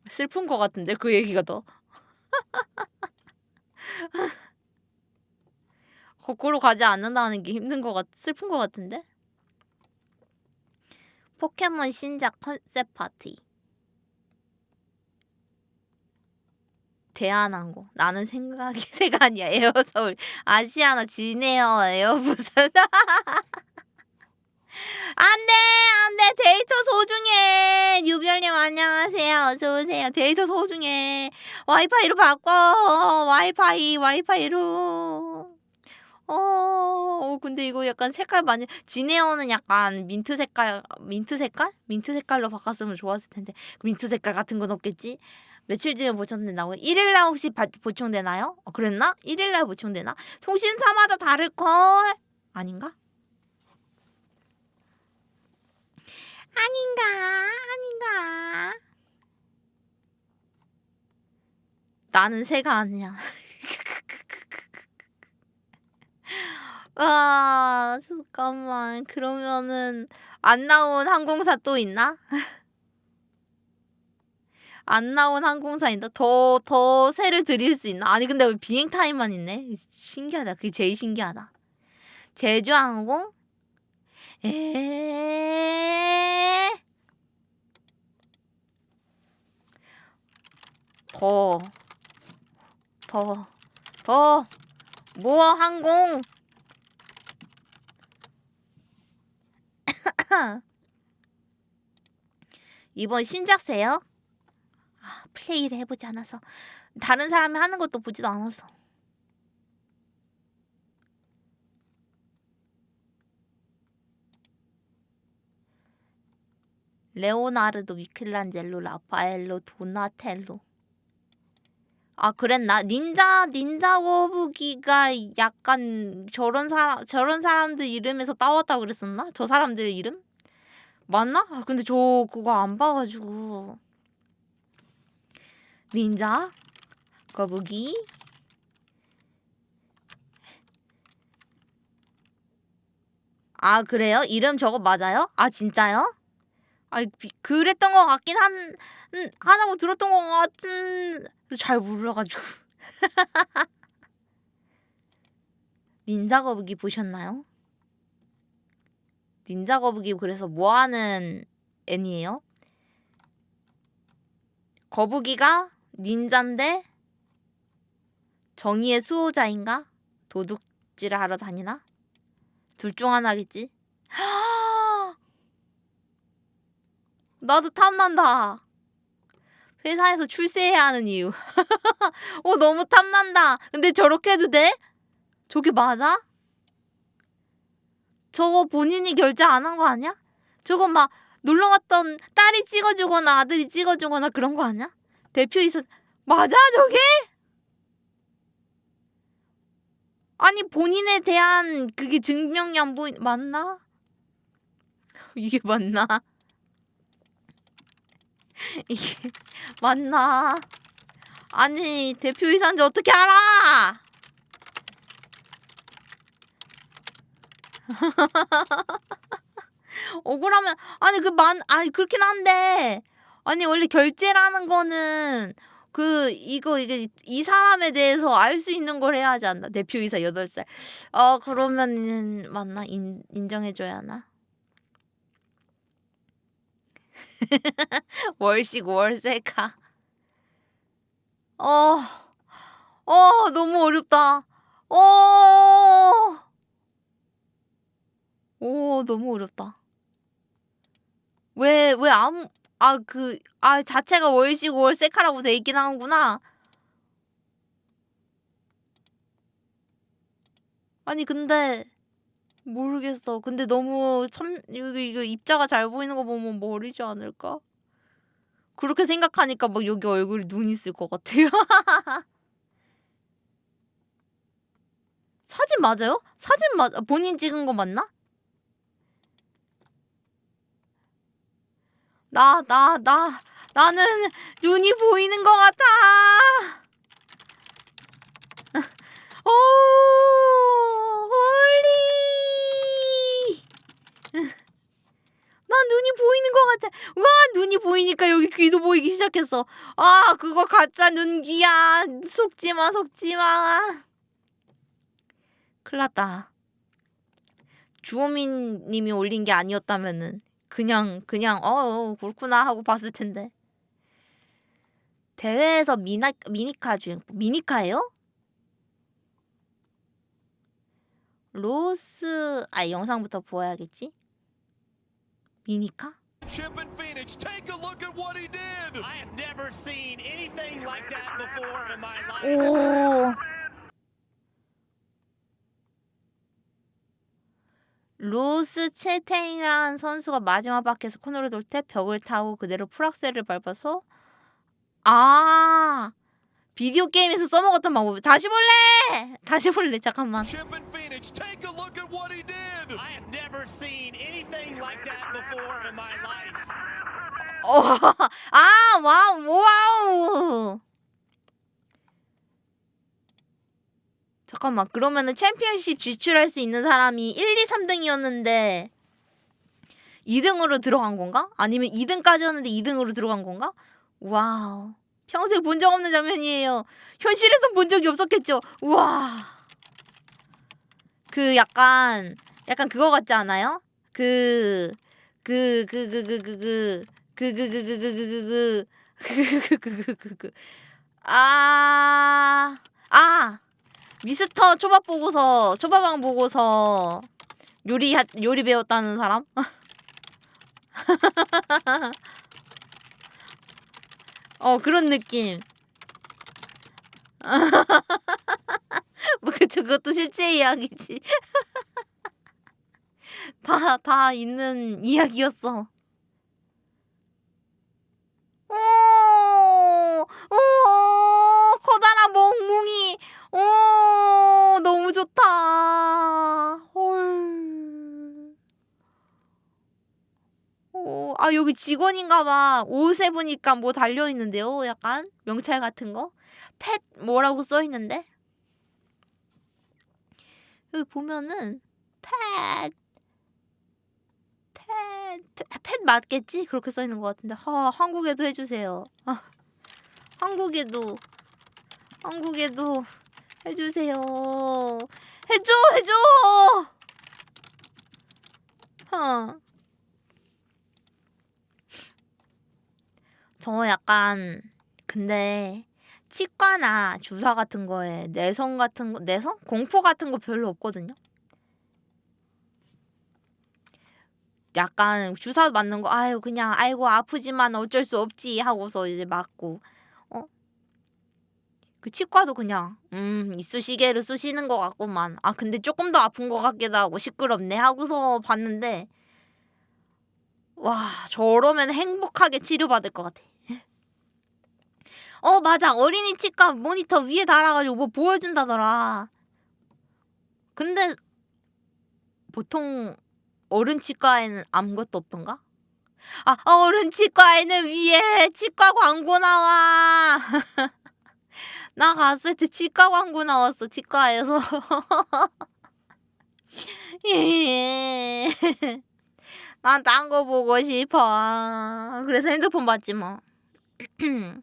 슬픈 거 같은데 그 얘기가 더. 거꾸로 가지 않는다는 게 힘든 거 같, 슬픈 거 같은데? 포켓몬 신작 컨셉 파티. 대한항공. 나는 생각이 [LAUGHS] 새가 아니야. 에어서울. 아시아나 진에어 에어부산. [LAUGHS] 안돼 안돼. 데이터 소중해. 유별님 안녕하세요. 어서 오세요. 데이터 소중해. 와이파이로 바꿔. 와이파이 와이파이로. 어, 어 근데 이거 약간 색깔 많이 진에어는 약간 민트 색깔 민트 색깔? 민트 색깔로 바꿨으면 좋았을 텐데. 민트 색깔 같은 건 없겠지 며칠 뒤에 보충된다고 1일날 혹시 바, 보충되나요? 어, 그랬나? 1일날 보충되나? 통신사마다 다를걸 아닌가? 아닌가 아닌가 나는 새가 아니야 [LAUGHS] 아 잠깐만 그러면은 안 나온 항공사 또 있나? [LAUGHS] 안 나온 항공사 있나? 더, 더 새를 드릴 수 있나? 아니, 근데 왜 비행 타임만 있네? 신기하다. 그게 제일 신기하다. 제주항공? 에 더, 더, 더, 뭐 항공? [COUGHS] 이번 신작세요? 아, 플레이를 해보지 않아서 다른 사람이 하는 것도 보지도 않아서 레오나르도, 미켈란젤로, 라파엘로, 도나텔로. 아 그랬나? 닌자 닌자 거북이가 약간 저런 사람 저런 사람들 이름에서 따왔다 그랬었나? 저 사람들 이름? 맞나? 아, 근데 저 그거 안 봐가지고 닌자 거북이 아 그래요? 이름 저거 맞아요? 아 진짜요? 아 그랬던 것 같긴 한 음, 하다고 들었던 것 같은 잘 몰라가지고 [LAUGHS] 닌자 거북이 보셨나요? 닌자 거북이 그래서 뭐하는 애니에요? 거북이가 닌자인데 정의의 수호자인가? 도둑질을 하러 다니나? 둘 중 하나겠지? [GASPS] 나도 탐난다. 회사에서 출세해야 하는 이유. [LAUGHS] 어, 너무 탐난다. 근데 저렇게 해도 돼? 저게 맞아? 저거 본인이 결제 안 한 거 아니야? 저거 막 놀러 갔던 딸이 찍어주거나 아들이 찍어주거나 그런 거 아니야? 대표이사 맞아 저게? 아니 본인에 대한 그게 증명이 안 보이 맞나? 이게 맞나? [LAUGHS] 이게 맞나? 아니 대표이사인지 어떻게 알아? [LAUGHS] 억울하면 아니 그 만 아니 그렇긴 한데 아니 원래 결제라는 거는 그 이거 이게 이 사람에 대해서 알 수 있는 걸 해야 하지 않나? 대표이사 8살. 어 그러면은 맞나? 인, 인정해 줘야 하나? [LAUGHS] 월식 월세카 어, 어 너무 어렵다. 어, 오 너무 어렵다. 왜 왜 아무 아 그 아 자체가 월식 월세카라고 돼 있긴 하구나 아니 근데 모르겠어. 근데 너무 참 여기 이거 입자가 잘 보이는 거 보면 머리지 않을까? 그렇게 생각하니까 막 여기 얼굴에 눈 있을 것 같아요. [LAUGHS] 사진 맞아요? 사진 맞 본인 찍은 거 맞나? 나, 나, 나, 나는 눈이 보이는 것 같아. [LAUGHS] oh, holy. [LAUGHS] 난 눈이 보이는 것 같아. 와 눈이 보이니까 여기 귀도 보이기 시작했어. 아 그거 가짜 눈귀야. 속지 마 속지 마. 큰일났다. 주호민 님이 올린 게 아니었다면은 그냥 그냥 어, 어 그렇구나 하고 봤을 텐데. 대회에서 미나 미니카 주행 미니카예요? 로스 아 영상부터 보아야겠지? 미니카? Chip and Phoenix, take a look at what he did. I have never seen anything like that before in my life. 오. 로스 채테인이라는 선수가 마지막 바퀴에서 코너를 돌 때 벽을 타고 그대로 풀악셀을 밟아서 아 비디오 게임에서 써먹었던 방법 다시 볼래 다시 볼래 잠깐만. 어, 아 wow wow 잠깐만 그러면은 챔피언십 진출할 수 있는 사람이 1, 2, 3등이었는데 2등으로 들어간 건가? 아니면 2등까지였는데 2등으로 들어간 건가? 와우 평생 본 적 없는 장면이에요 현실에선 본 적이 없었겠죠 우와 그 약간 약간 그거 같지 않아요? 그 그 그 그 그 그 그 그 그 그 그 그 그 그 그 그그 아, 아, 미스터 초밥 보고서 초밥왕 보고서 요리 하- 요리 배웠다는 사람? [LAUGHS] 어 그런 느낌. [LAUGHS] 뭐 그쵸 그것도 실제 이야기지. [LAUGHS] 다 다 있는 이야기였어. 오, 오, 커다란 멍뭉이. 오, 너무 좋다. 헐. 오, 아, 여기 직원인가 봐. 옷에 보니까 뭐 달려 있는데요. 약간 명찰 같은 거. 펫 뭐라고 써 있는데? 여기 보면은 펫 펫, 펫, 펫 맞겠지? 그렇게 써 있는 것 같은데. 하, 한국에도 해주세요. 아, 한국에도, 한국에도 해주세요. 해줘, 해줘! 어. 저 약간, 근데, 치과나 주사 같은 거에 내성 같은 거, 내성? 공포 같은 거 별로 없거든요? 약간 주사 맞는 거 아유 그냥 아이고 아프지만 어쩔 수 없지 하고서 이제 맞고 어? 그 치과도 그냥 음 이쑤시개를 쑤시는 것 같구만 아 근데 조금 더 아픈 것 같기도 하고 시끄럽네 하고서 봤는데 와 저러면 행복하게 치료받을 것 같아 [LAUGHS] 어 맞아 어린이 치과 모니터 위에 달아가지고 뭐 보여준다더라 근데 보통 어른 치과에는 아무것도 없던가? 아, 어른 치과에는 위에 치과 광고 나와. [LAUGHS] 나 갔을 때 치과 광고 나왔어, 치과에서. [LAUGHS] 난딴 거 보고 싶어. 그래서 핸드폰 봤지 뭐. [CLEARS THROAT]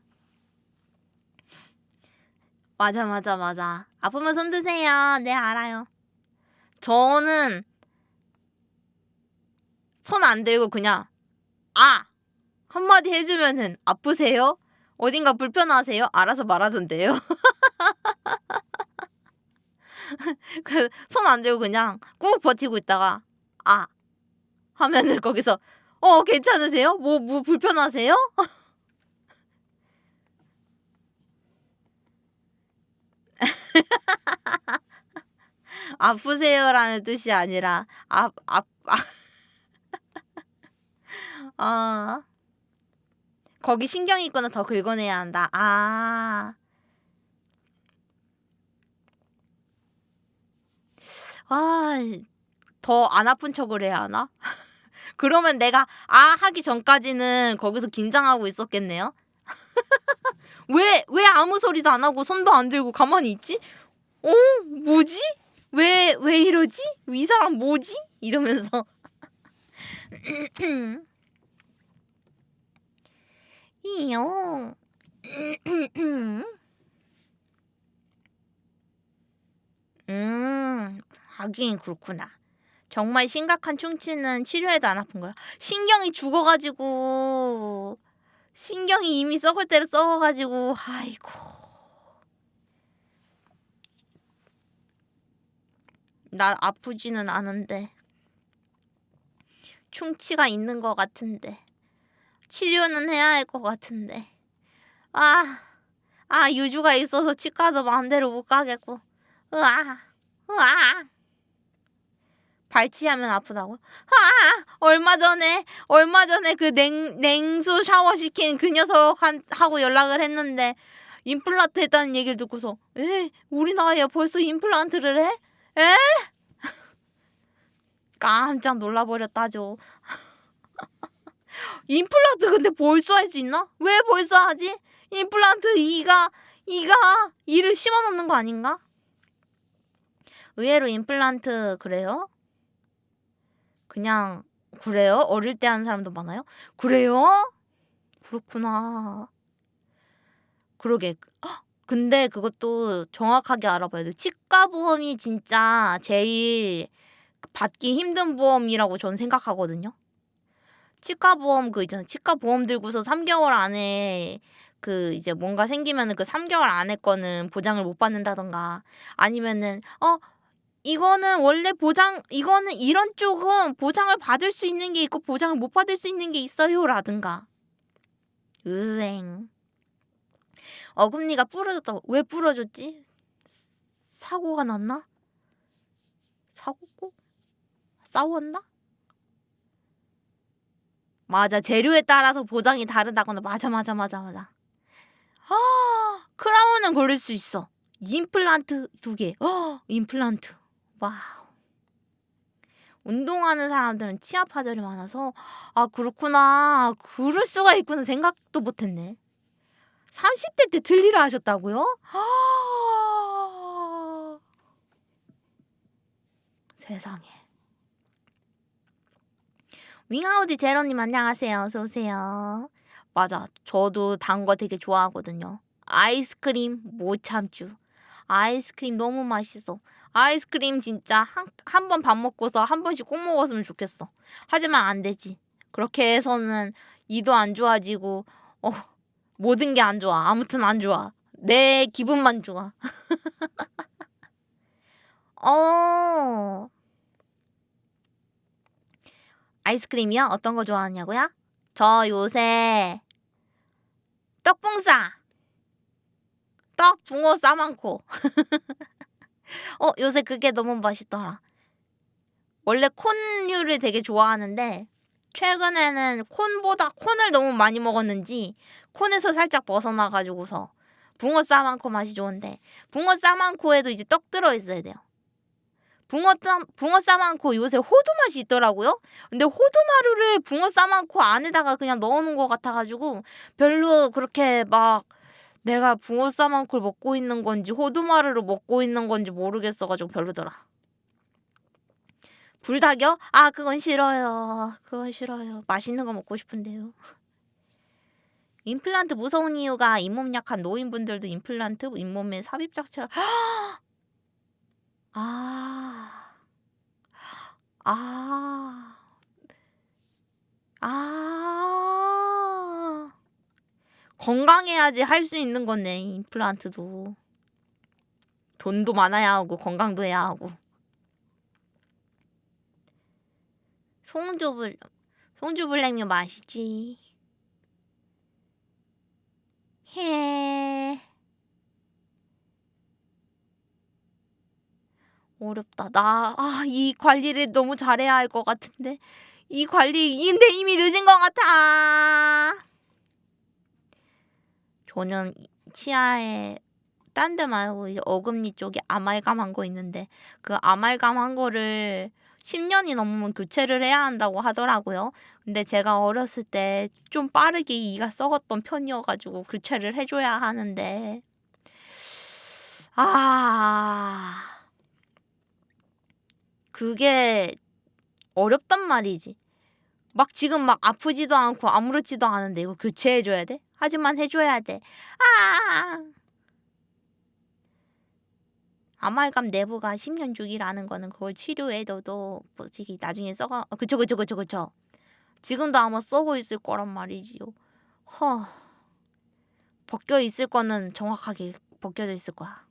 맞아, 맞아, 맞아. 아프면 손 드세요. 네, 알아요. 저는 손 안 들고 그냥 아 한마디 해주면은 아프세요? 어딘가 불편하세요? 알아서 말하던데요. [LAUGHS] 그손안 들고 그냥 꾹 버티고 있다가 아 하면은 거기서 어 괜찮으세요? 뭐뭐 불편하세요? [LAUGHS] 아프세요라는 뜻이 아니라 [LAUGHS] 아, 아, 아. 아. 거기 신경 있거나 더 긁어내야 한다. 아. 아, 더 안 아픈 척을 해야 하나? [LAUGHS] 그러면 내가 아 하기 전까지는 거기서 긴장하고 있었겠네요. [LAUGHS] 왜, 왜 아무 소리도 안 하고 손도 안 들고 가만히 있지? 어? 뭐지? 왜, 왜 이러지? 이 사람 뭐지? 이러면서. [CLEARS THROAT] 이요. [CLEARS THROAT] 음, 하긴 그렇구나. 정말 심각한 충치는 치료해도 안 아픈 거야. 신경이 죽어가지고 신경이 이미 썩을 대로 썩어가지고 아이고. 나 아프지는 않은데 충치가 있는 것 같은데 치료는 해야 할 것 같은데 아, 아 유주가 있어서 치과도 마음대로 못 가겠고 으아, 으아. 발치하면 아프다고? 아, 얼마 전에 얼마 전에 그 냉 냉수 샤워 시킨 그 녀석 한, 하고 연락을 했는데 임플란트 했다는 얘기를 듣고서 에 우리 나이에 벌써 임플란트를 해? 에? [LAUGHS] 깜짝 놀라버렸다죠. 임플란트 근데 벌써 할 수 있나? 왜 벌써 하지? 임플란트 이가 이가 이를 심어 놓는 거 아닌가? 의외로 임플란트 그래요? 그냥 그래요? 어릴 때 하는 사람도 많아요? 그래요? 그렇구나. 그러게. 헉, 근데 그것도 정확하게 알아봐야 돼. 치과 보험이 진짜 제일 받기 힘든 보험이라고 저는 생각하거든요. 치과 보험 그 있잖아. 치과 보험 들고서 3개월 안에 그 이제 뭔가 생기면은 그 3개월 안에 거는 보장을 못 받는다던가 아니면은 어 이거는 원래 보장 이거는 이런 쪽은 보장을 받을 수 있는 게 있고 보장을 못 받을 수 있는 게 있어요라든가 으행 어금니가 부러졌다고 왜 부러졌지? 사고가 났나? 사고고? 싸웠나? 맞아. 재료에 따라서 보장이 다르다거나. 맞아 맞아 맞아 맞아. 아 크라운은 고를 수 있어. 임플란트 두개. 어 임플란트. 와우. 운동하는 사람들은 치아 파절이 많아서 아 그렇구나. 그럴 수가 있구나. 생각도 못했네. 30대 때 들리라 하셨다고요? 아... 세상에 윙아우디 제로님 안녕하세요. 어서 오세요. 맞아. 저도 단 거 되게 좋아하거든요. 아이스크림 못 참죠 아이스크림 너무 맛있어. 아이스크림 진짜 한한번밥 먹고서 한 번씩 꼭 먹었으면 좋겠어. 하지만 안 되지. 그렇게 해서는 이도 안 좋아지고 어 모든 게 안 좋아. 아무튼 안 좋아. 내 기분만 좋아. [LAUGHS] 어 아이스크림이요? 어떤 거 좋아하냐고요? 저 요새 떡붕싸 떡 붕어 싸만코 [LAUGHS] 어 요새 그게 너무 맛있더라 원래 콘류를 되게 좋아하는데 최근에는 콘보다 콘을 너무 많이 먹었는지 콘에서 살짝 벗어나가지고서 붕어 싸만코 맛이 좋은데 붕어 싸만코에도 이제 떡 들어있어야 돼요 붕어 쌈 붕어 싸만코 요새 호두 맛이 있더라고요. 근데 호두마루를 붕어 싸만코 안에다가 그냥 넣어놓은 것 같아가지고 별로 그렇게 막 내가 붕어 싸만코를 먹고 있는 건지 호두마루를 먹고 있는 건지 모르겠어가지고 별로더라. 불닭이요? 아 그건 싫어요. 그건 싫어요. 맛있는 거 먹고 싶은데요. 임플란트 무서운 이유가 잇몸 약한 노인분들도 임플란트 잇몸에 삽입 자체가 [GASPS] 아. 아. 아. 건강해야지 할 수 있는 거네, 임플란트도. 돈도 많아야 하고 건강도 해야 하고. 송주불 송주불냉면 맛있지. 해. 어렵다. 나, 아, 이 관리를 너무 잘해야 할 것 같은데. 이 관리, 근데 이미 늦은 것 같아. 저는 치아에 딴 데 말고 이제 어금니 쪽에 아말감 한 거 있는데 그 아말감 한 거를 10년이 넘으면 교체를 해야 한다고 하더라고요. 근데 제가 어렸을 때 좀 빠르게 이가 썩었던 편이어가지고 교체를 해줘야 하는데 아 그게 어렵단 말이지. 막 지금 막 아프지도 않고 아무렇지도 않은데 이거 교체해줘야 돼? 하지만 해줘야 돼. 아! 아말감 내부가 10년 주기라는 거는 그걸 치료해둬도 솔직히 나중에 썩어 어, 그쵸 그쵸 그쵸 그쵸 지금도 아마 썩어 있을 거란 말이지요 허 벗겨 있을 거는 정확하게 벗겨져 있을 거야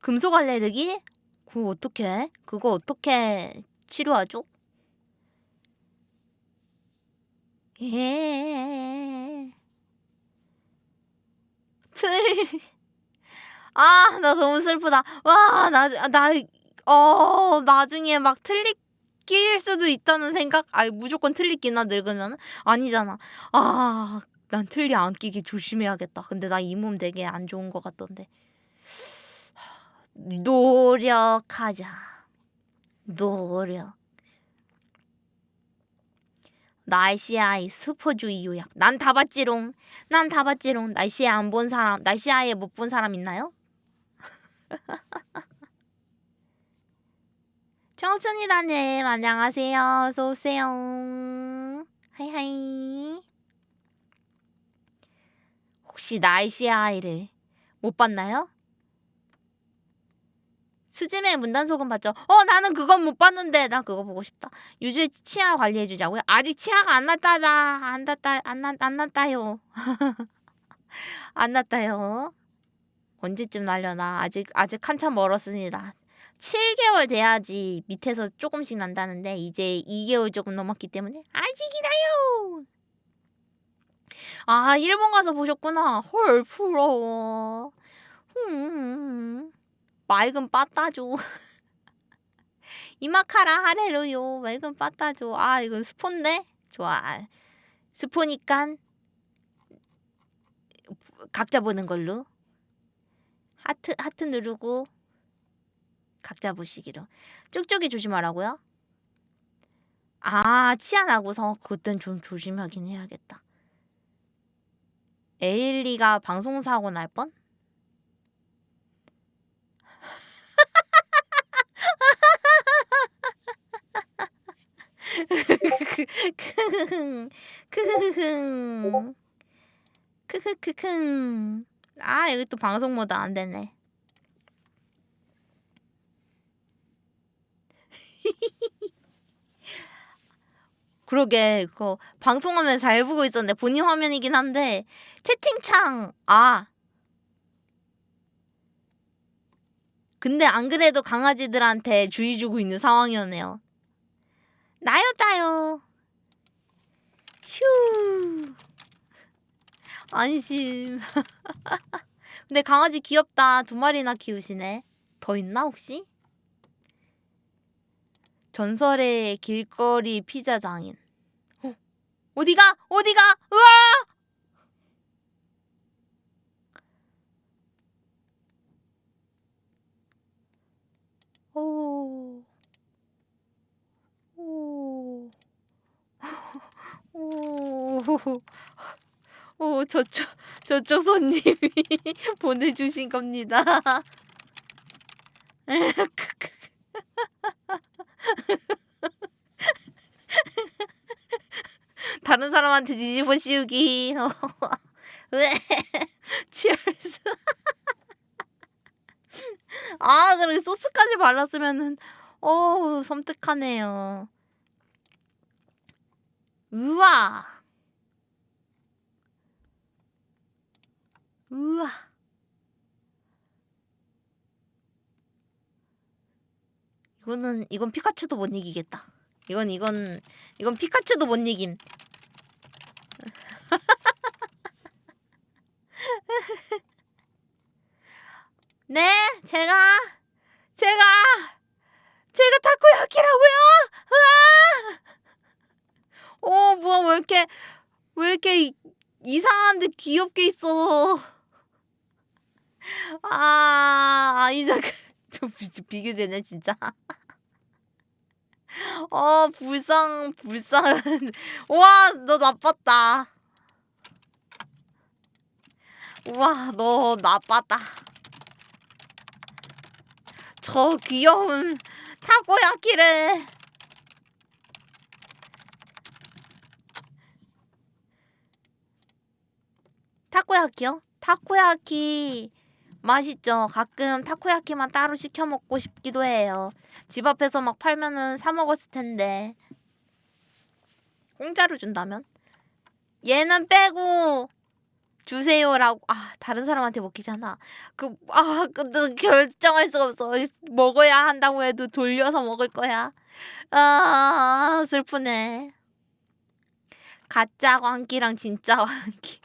금속 알레르기? 그거 어떻게 그거 어떻게 치료하죠? 예. 틀. [LAUGHS] 아, 나 너무 슬프다. 와, 나, 나, 어, 나중에 막 틀릴 수도 있다는 생각? 아, 무조건 틀리기나 늙으면? 아니잖아. 아, 난 틀리 안 끼기 조심해야겠다. 근데 나 이 몸 되게 안 좋은 것 같던데. 노력하자. 노력. 날씨아이 스포주의 요약. 난 다 봤지롱. 난 다 봤지롱. 날씨에 안본 사람, 날씨아예 못본 사람 있나요? [LAUGHS] 청춘이다님 안녕하세요. 어서 오세요. 하이하이. 혹시 날씨아이를 못 봤나요? 스즈메 문단속은 봤죠? 어 나는 그건 못 봤는데 나 그거 보고 싶다. 유주의 치아 관리해 주자고요? 아직 치아가 안 났다다. 안 났다 안 났 안 났다요. [LAUGHS] 안 났다요. 언제쯤 날려나? 아직 아직 한참 멀었습니다. 7개월 돼야지 밑에서 조금씩 난다는데 이제 2개월 조금 넘었기 때문에 아직이다요. 아 일본 가서 보셨구나. 헐 부러워. 음. 맑은 빠따죠. [LAUGHS] 이마카라 하레루요. 맑은 빠따죠. 아 이건 스폰데? 좋아. 스포니까 각자 보는 걸로. 하트 하트 누르고 각자 보시기로. 쪽쪽이 조심하라고요? 아 치아 나고서 그땐 좀 조심하긴 해야겠다. 에일리가 방송 사고 날 뻔? 크흐흥 크흐크흥 아 여기 또 방송 모드 안 되네. [LAUGHS] 그러게 그거 방송하면 잘 보고 있었는데 본인 화면이긴 한데 채팅창 아. 근데 안 그래도 강아지들한테 주의 주고 있는 상황이었네요 나였다요. 휴. 안심. [LAUGHS] 근데 강아지 귀엽다. 두 마리나 키우시네. 더 있나 혹시? 전설의 길거리 피자 장인. 어, 어디가? 어디가? 으아! 오. 오. [LAUGHS] 오. 오, 저쪽, 저쪽 손님이 [LAUGHS] 보내주신 겁니다. [LAUGHS] 다른 사람한테 뒤집어 씌우기. 왜? 치얼스. 아, 그리고 소스까지 발랐으면은 어우 섬뜩하네요. 우와. 우와. 이거는 이건 피카츄도 못 이기겠다. 이건 이건 이건 피카츄도 못 이김. [LAUGHS] 네, 제가 제가 제가 타코야키라고요? 아! 어, 뭐야 왜 이렇게 왜 이렇게 이- 이상한데 귀엽게 있어. 아, 아이작 [LAUGHS] 좀 비- 비교되네 진짜. 어, 불쌍 불쌍. [LAUGHS] 와, 너 나빴다. 우와, 너 나빴다. 저 귀여운 타고야끼를 타코야키요? 어? 타코야키 맛있죠. 가끔 타코야키만 따로 시켜 먹고 싶기도 해요. 집 앞에서 막 팔면은 사 먹었을 텐데. 공짜로 준다면? 얘는 빼고 주세요라고 아 다른 사람한테 먹히잖아. 그아 근데 결정할 수가 없어. 먹어야 한다고 해도 돌려서 먹을 거야. 아 슬프네. 가짜 광기랑 진짜 광기.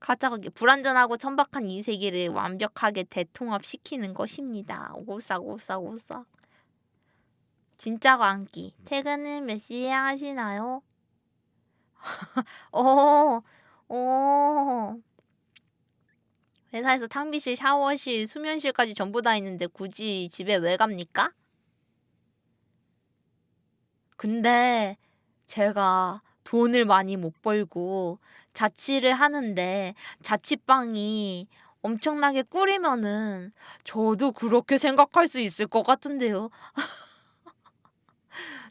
가짜 광기 불완전하고 천박한 이 세계를 완벽하게 대통합시키는 것입니다. 오싹 오싹 오싹. 진짜 광기. 퇴근은 몇 시에 하시나요? 오, [LAUGHS] 오. 회사에서 탕비실, 샤워실, 수면실까지 전부 다 있는데 굳이 집에 왜 갑니까? 근데 제가 돈을 많이 못 벌고 자취를 하는데 자취방이 엄청나게 꿀이면은 저도 그렇게 생각할 수 있을 것 같은데요. [LAUGHS]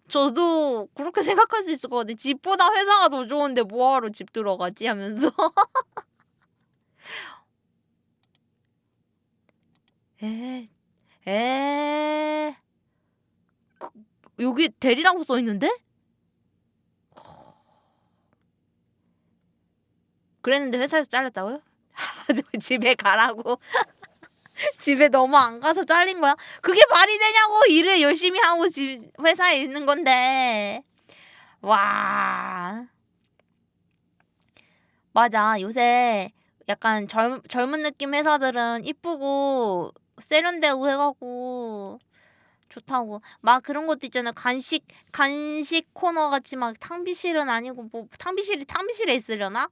저도 그렇게 생각할 수 있을 것 같아. 집보다 회사가 더 좋은데 뭐하러 집 들어가지 하면서. [LAUGHS] 에, 에, 그, 여기 대리라고 써 있는데? 그랬는데 회사에서 잘렸다고요? [LAUGHS] 집에 가라고. [LAUGHS] 집에 너무 안 가서 잘린 거야? 그게 말이 되냐고! 일을 열심히 하고 집 회사에 있는 건데. 와. 맞아. 요새 약간 젊, 젊은 느낌 회사들은 이쁘고 세련되고 해갖고 좋다고. 막 그런 것도 있잖아. 간식, 간식 코너 같이 막 탕비실은 아니고 뭐 탕비실이 탕비실에 있으려나?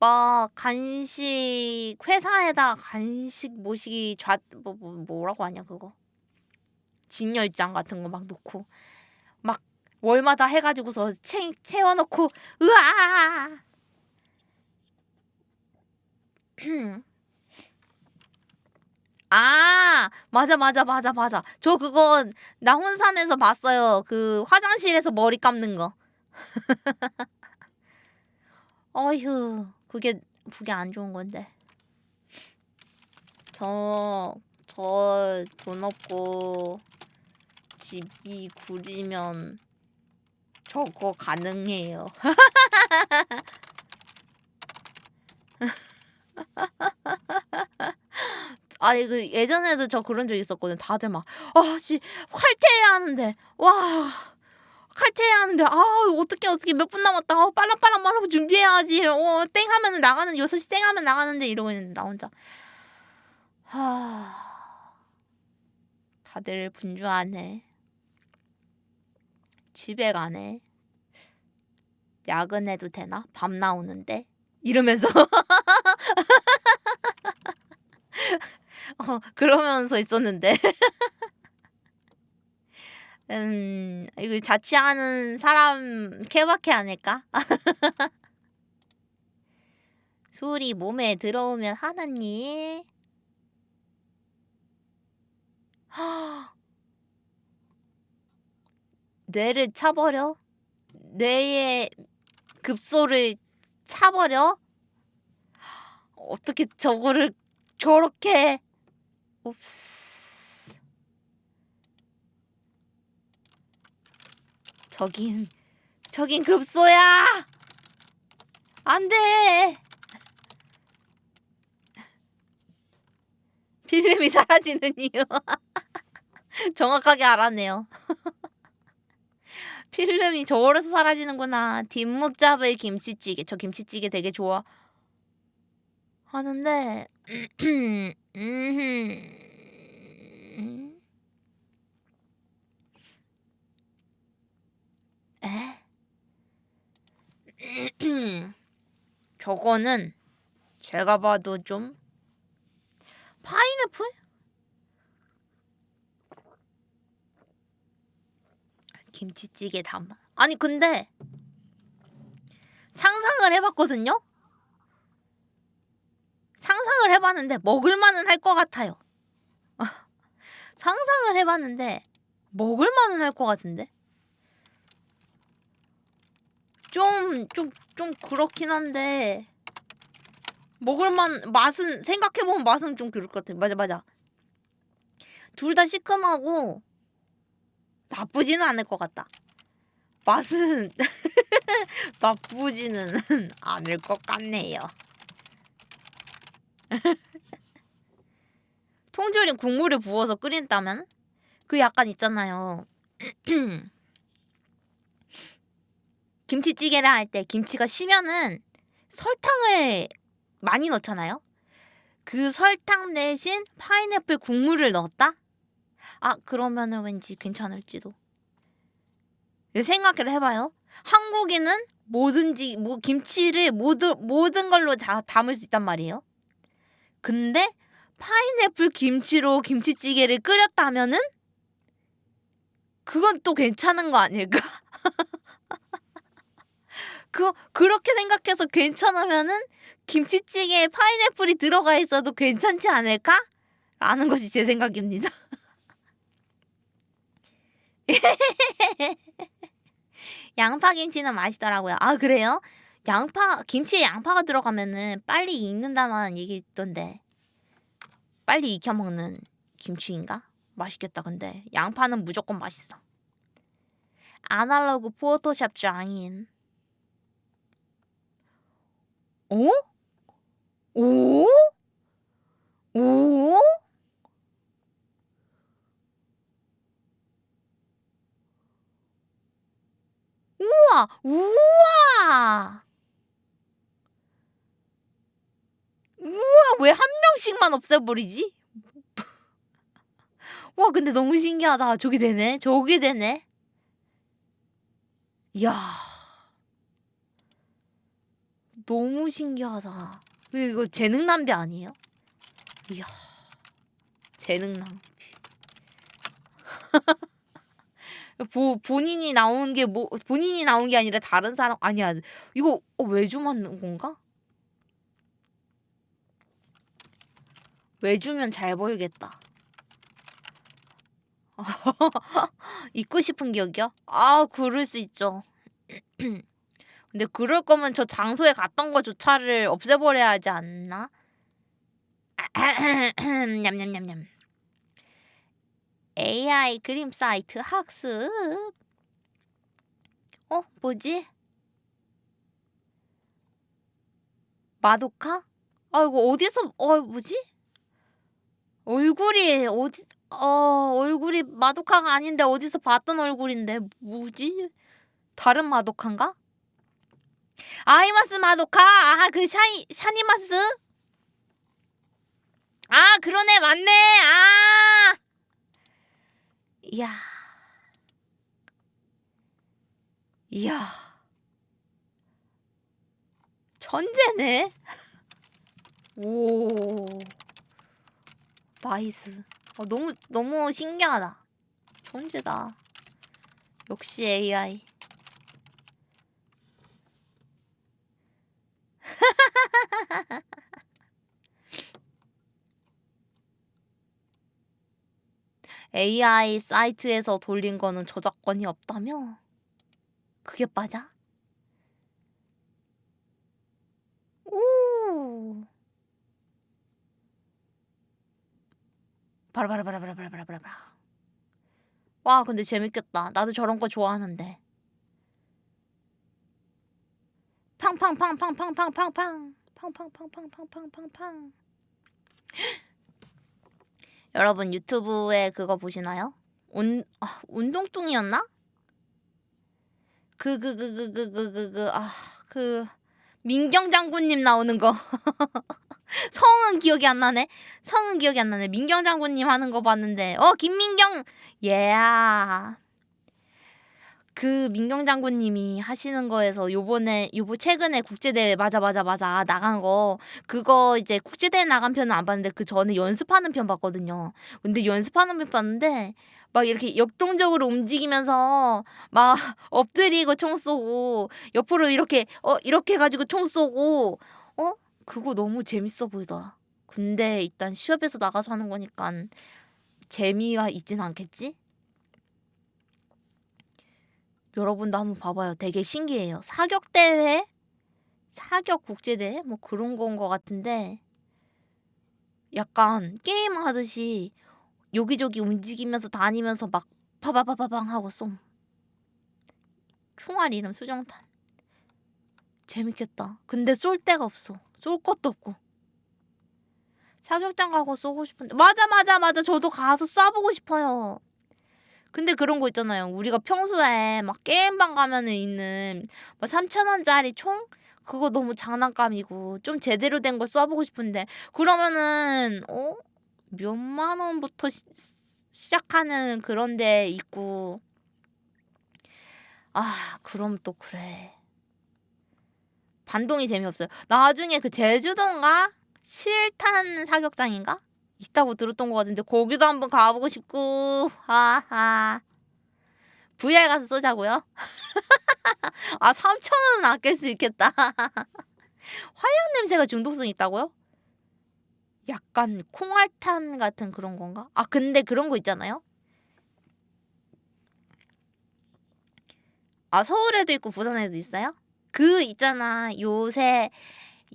막 간식 회사에다 간식 모시기 좌 뭐, 뭐 뭐라고 하냐 그거? 진열장 같은 거 막 놓고 막 월마다 해가지고서 채 채워놓고 으아 [CLEARS THROAT] 아 맞아 맞아 맞아 맞아. 저 그거 나훈산에서 봤어요. 그 화장실에서 머리 감는 거. [LAUGHS] 어휴 그게 그게 안 좋은 건데. 저 저 돈 없고 집이 구리면 저거 가능해요. [LAUGHS] 아니 그 예전에도 저 그런 적 있었거든. 다들 막 아씨 칼퇴해야 하는데 와 칼퇴해야 하는데 아 어떻게 어떻게 몇 분 남았다. 어, 빨랑빨랑 말하고 준비해야지. 어 땡 하면 나가는 6시 땡 하면 나가는데 이러고 있는데 나 혼자. 하 다들 분주하네. 집에 가네. 야근해도 되나? 밤 나오는데? 이러면서. [LAUGHS] 어 그러면서 있었는데 [LAUGHS] 음, 이거 자취하는 사람 케바케 아닐까? [LAUGHS] 술이 몸에 들어오면 하나님. [GASPS] 뇌를 차버려? 뇌의 급소를 차버려? 어떻게 저거를 저렇게 옵스 저긴 저긴 급소야. 안돼. 필름이 사라지는 이유. [LAUGHS] 정확하게 알았네요. [LAUGHS] 필름이 저어서 사라지는구나. 뒷목 잡을 김치찌개. 저 김치찌개 되게 좋아. 하는데 [CLEARS THROAT] 음. 에? [CLEARS THROAT] 저거는 제가 봐도 좀 파인애플? 김치찌개 담아. 아니 근데 상상을 해봤거든요. 상상을 해봤는데 먹을만은 할 것 같아요. [LAUGHS] 상상을 해봤는데 먹을만은 할 것 같은데. 좀, 좀, 좀 그렇긴 한데 먹을만 맛은 생각해보면 맛은 좀 그럴 것 같아. 맞아 맞아. 둘 다 시큼하고 나쁘지는 않을 것 같다. 맛은 [LAUGHS] 나쁘지는 않을 것 같네요. [LAUGHS] 통조림 국물을 부어서 끓인다면 그 약간 있잖아요. [CLEARS THROAT] 김치찌개를 할 때 김치가 시면은 설탕을 많이 넣잖아요. 그 설탕 대신 파인애플 국물을 넣었다? 아 그러면은 왠지 괜찮을지도. 생각을 해봐요. 한국인은 뭐든지 뭐 김치를 모든 모든 걸로 다 담을 수 있단 말이에요. 근데 파인애플 김치로 김치찌개를 끓였다면은 그건 또 괜찮은 거 아닐까? [LAUGHS] 그 그렇게 생각해서 괜찮으면은 김치찌개에 파인애플이 들어가 있어도 괜찮지 않을까? 라는 것이 제 생각입니다. [LAUGHS] 양파 김치는 맛있더라고요. 아 그래요? 양파 김치에 양파가 들어가면은 빨리 익는다는 얘기 있던데 빨리 익혀 먹는 김치인가? 맛있겠다 근데 양파는 무조건 맛있어. 아날로그 포토샵 장인. 오? 오? 오? 우와! 우와! 우와! 왜 한 명씩만 없애버리지? [LAUGHS] 와 근데 너무 신기하다. 저기 되네. 저기 되네. 이야. 너무 신기하다. 이거 재능 낭비 아니에요? 이야. 재능 낭비. [LAUGHS] 보, 본인이 나온 게 뭐 본인이 나온 게 아니라 다른 사람 아니야. 이거 어, 외주 맞는 건가? 외주면 잘 보이겠다. [LAUGHS] 입고 싶은 기억이요? 아, 그럴 수 있죠. [CLEARS THROAT] 근데 그럴 거면 저 장소에 갔던 거조차를 없애버려야 하지 않나? [CLEARS THROAT] 냠냠냠냠. AI 그림 사이트 학습. 어, 뭐지? 마도카? 아, 이거 어디서, 어, 뭐지? 얼굴이 어디, 어, 얼굴이 마도카가 아닌데 어디서 봤던 얼굴인데, 뭐지? 다른 마도카인가? 아이마스 마도카! 아, 그 샤이, 샤니마스? 아, 그러네, 맞네! 아! 이야. 이야. 천재네. 오. nice. 어, 너무 너무 신기하다. 천재다. 역시 AI. AI 사이트에서 돌린 거는 저작권이 없다며? 그게 맞아? 오. 바라바라바라바라바라바라. 와, 근데 재밌겠다. 나도 저런 거 좋아하는데. 팡팡팡팡팡팡팡팡. 팡팡팡팡팡팡팡팡. [GASPS] 여러분 유튜브에 그거 보시나요? 운 아, 운동뚱이었나? 그 그 그 그 그 그 그 그 아 그 민경 장군님 나오는 거 [LAUGHS] 성은 기억이 안 나네. 성은 기억이 안 나네. 민경 장군님 하는 거 봤는데 어 김민경 예야. 그 민경 장군님이 하시는 거에서 요번에 요번 최근에 국제 대회 맞아 맞아 맞아 나간 거 그거 이제 국제 대회 나간 편은 안 봤는데 그 전에 연습하는 편 봤거든요. 근데 연습하는 편 봤는데 막 이렇게 역동적으로 움직이면서 막 엎드리고 총 쏘고 옆으로 이렇게 어 이렇게 해가지고 총 쏘고 어 그거 너무 재밌어 보이더라. 근데 일단 시합에서 나가서 하는 거니까 재미가 있진 않겠지? 여러분도 한번 봐봐요. 되게 신기해요. 사격 대회? 사격 국제 대회? 뭐 그런 건 것 같은데 약간 게임 하듯이 여기저기 움직이면서 다니면서 막 파바바바방 하고 쏨 총알 이름 수정탄. 재밌겠다. 근데 쏠 데가 없어. 쏠 것도 없고. 사격장 가고 쏘고 싶은데. 맞아 맞아 맞아. 저도 가서 쏴보고 싶어요 근데 그런 거 있잖아요. 우리가 평소에 막 게임방 가면은 있는 뭐 3천원짜리 총? 그거 너무 장난감이고 좀 제대로 된걸 쏴보고 싶은데 그러면은 어? 몇만 원부터 시, 시작하는 그런 데 있고. 아 그럼 또 그래. 반동이 재미없어요. 나중에 그 제주도인가? 실탄 사격장인가 있다고 들었던 것 같은데 거기도 한번 가보고 싶고 하하 VR 가서 쏘자고요 [LAUGHS] 아 3천 원은 아낄 수 있겠다 [LAUGHS] 화약 냄새가 중독성 있다고요? 약간 콩알탄 같은 그런 건가? 아 근데 그런 거 있잖아요. 아 서울에도 있고 부산에도 있어요? 그 있잖아 요새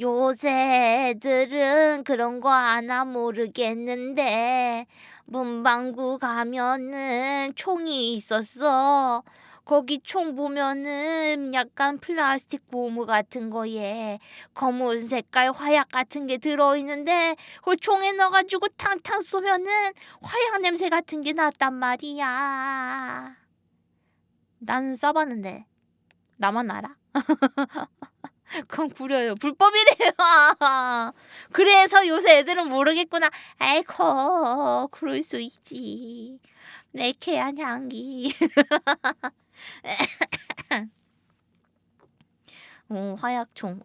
요새 애들은 그런 거 아나 모르겠는데 문방구 가면은 총이 있었어. 거기 총 보면은 약간 플라스틱 고무 같은 거에 검은 색깔 화약 같은 게 들어있는데 그걸 총에 넣어가지고 탕탕 쏘면은 화약 냄새 같은 게 났단 말이야. 난 써봤는데 나만 알아? [LAUGHS] [LAUGHS] 그건 구려요. 불법이래요. [LAUGHS] 그래서 요새 애들은 모르겠구나. 아이고 그럴 수 있지. 매캐한 향기. [LAUGHS] 어, 화약총.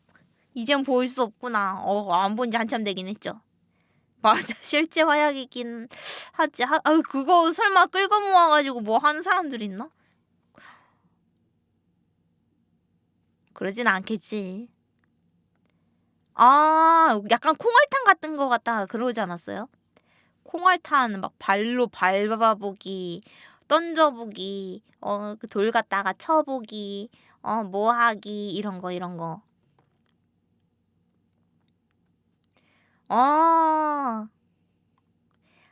이젠 볼수 없구나. 어, 안 본 지 한참 되긴 했죠. 맞아, 실제 화약이긴 하지. 하, 아, 그거 설마 끌고 모아가지고 뭐 하는 사람들 있나? 그러진 않겠지. 아, 약간 콩알탄 같은 거 같다. 그러지 않았어요? 콩알탄 막 발로 밟아보기, 던져보기, 어, 그 돌 갖다가 쳐보기, 어, 뭐 하기, 이런 거, 이런 거. 어.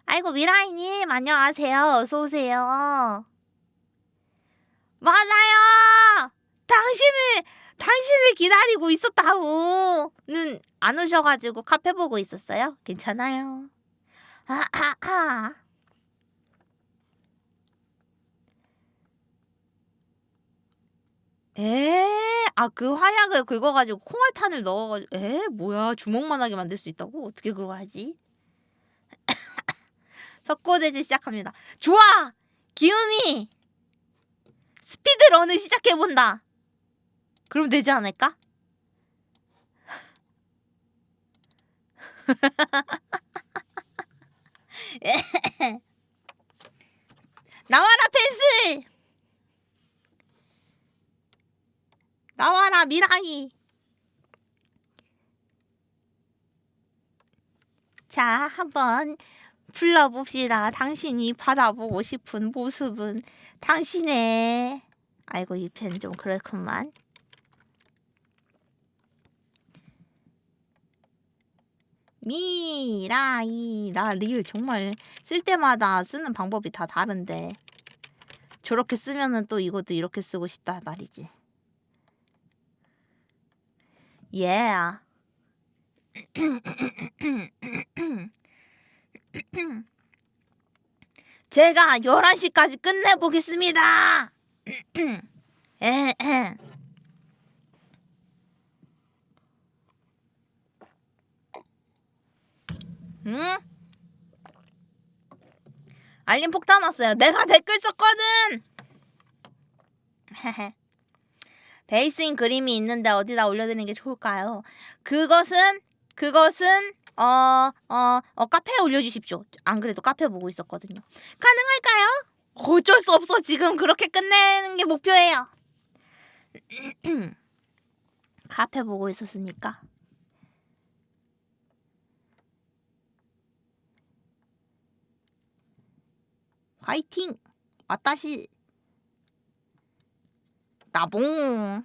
아이고, 미라이님, 안녕하세요. 어서 오세요. 맞아요! 당신을, 당신을 기다리고 있었다고!는 안 오셔가지고 카페 보고 있었어요. 괜찮아요. 아, 아, 아. 에? 아, 그 화약을 긁어가지고 콩알탄을 넣어가지고 에? 뭐야? 주먹만 하게 만들 수 있다고? 어떻게 그걸 하지? [COUGHS] 석고대지 시작합니다. 좋아! 기음이! 스피드런을 시작해본다. 그럼 되지 않을까? [LAUGHS] 나와라 펜슬! 나와라 미라이! 자, 한번 불러봅시다. 당신이 받아보고 싶은 모습은 당신의 아이고 이 펜 좀 그렇구만. 미라이 나 리을 정말 쓸 때마다 쓰는 방법이 다 다른데 저렇게 쓰면은 또 이것도 이렇게 쓰고 싶다 말이지. Yeah. [CLEARS THROAT] 제가 11시까지 끝내보겠습니다. [CLEARS THROAT] 에헤. 응? 알림 폭탄 왔어요. 내가 댓글 썼거든. 베이스인 그림이 있는데 어디다 올려드리는 게 좋을까요? 그것은 그것은 어, 어, 어, 카페에 올려주십시오. 안 그래도 카페 보고 있었거든요. 가능할까요? 어쩔 수 없어. 지금 그렇게 끝내는 게 목표예요. [CLEARS THROAT] 카페 보고 있었으니까. 화이팅! 와따시! 나봉!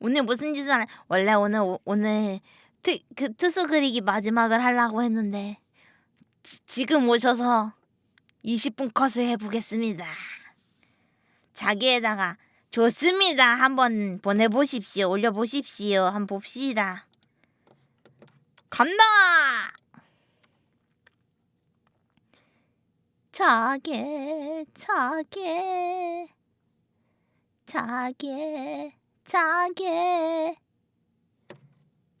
오늘 무슨 짓을 안 원래 오늘 오- 오늘 트, 그 트수 그리기 마지막을 하려고 했는데 지, 지금 오셔서 20분 컷을 해보겠습니다. 자기에다가 좋습니다. 한번 보내보십시오. 올려보십시오. 한번 봅시다. 간다. 자게 자게 자게 자게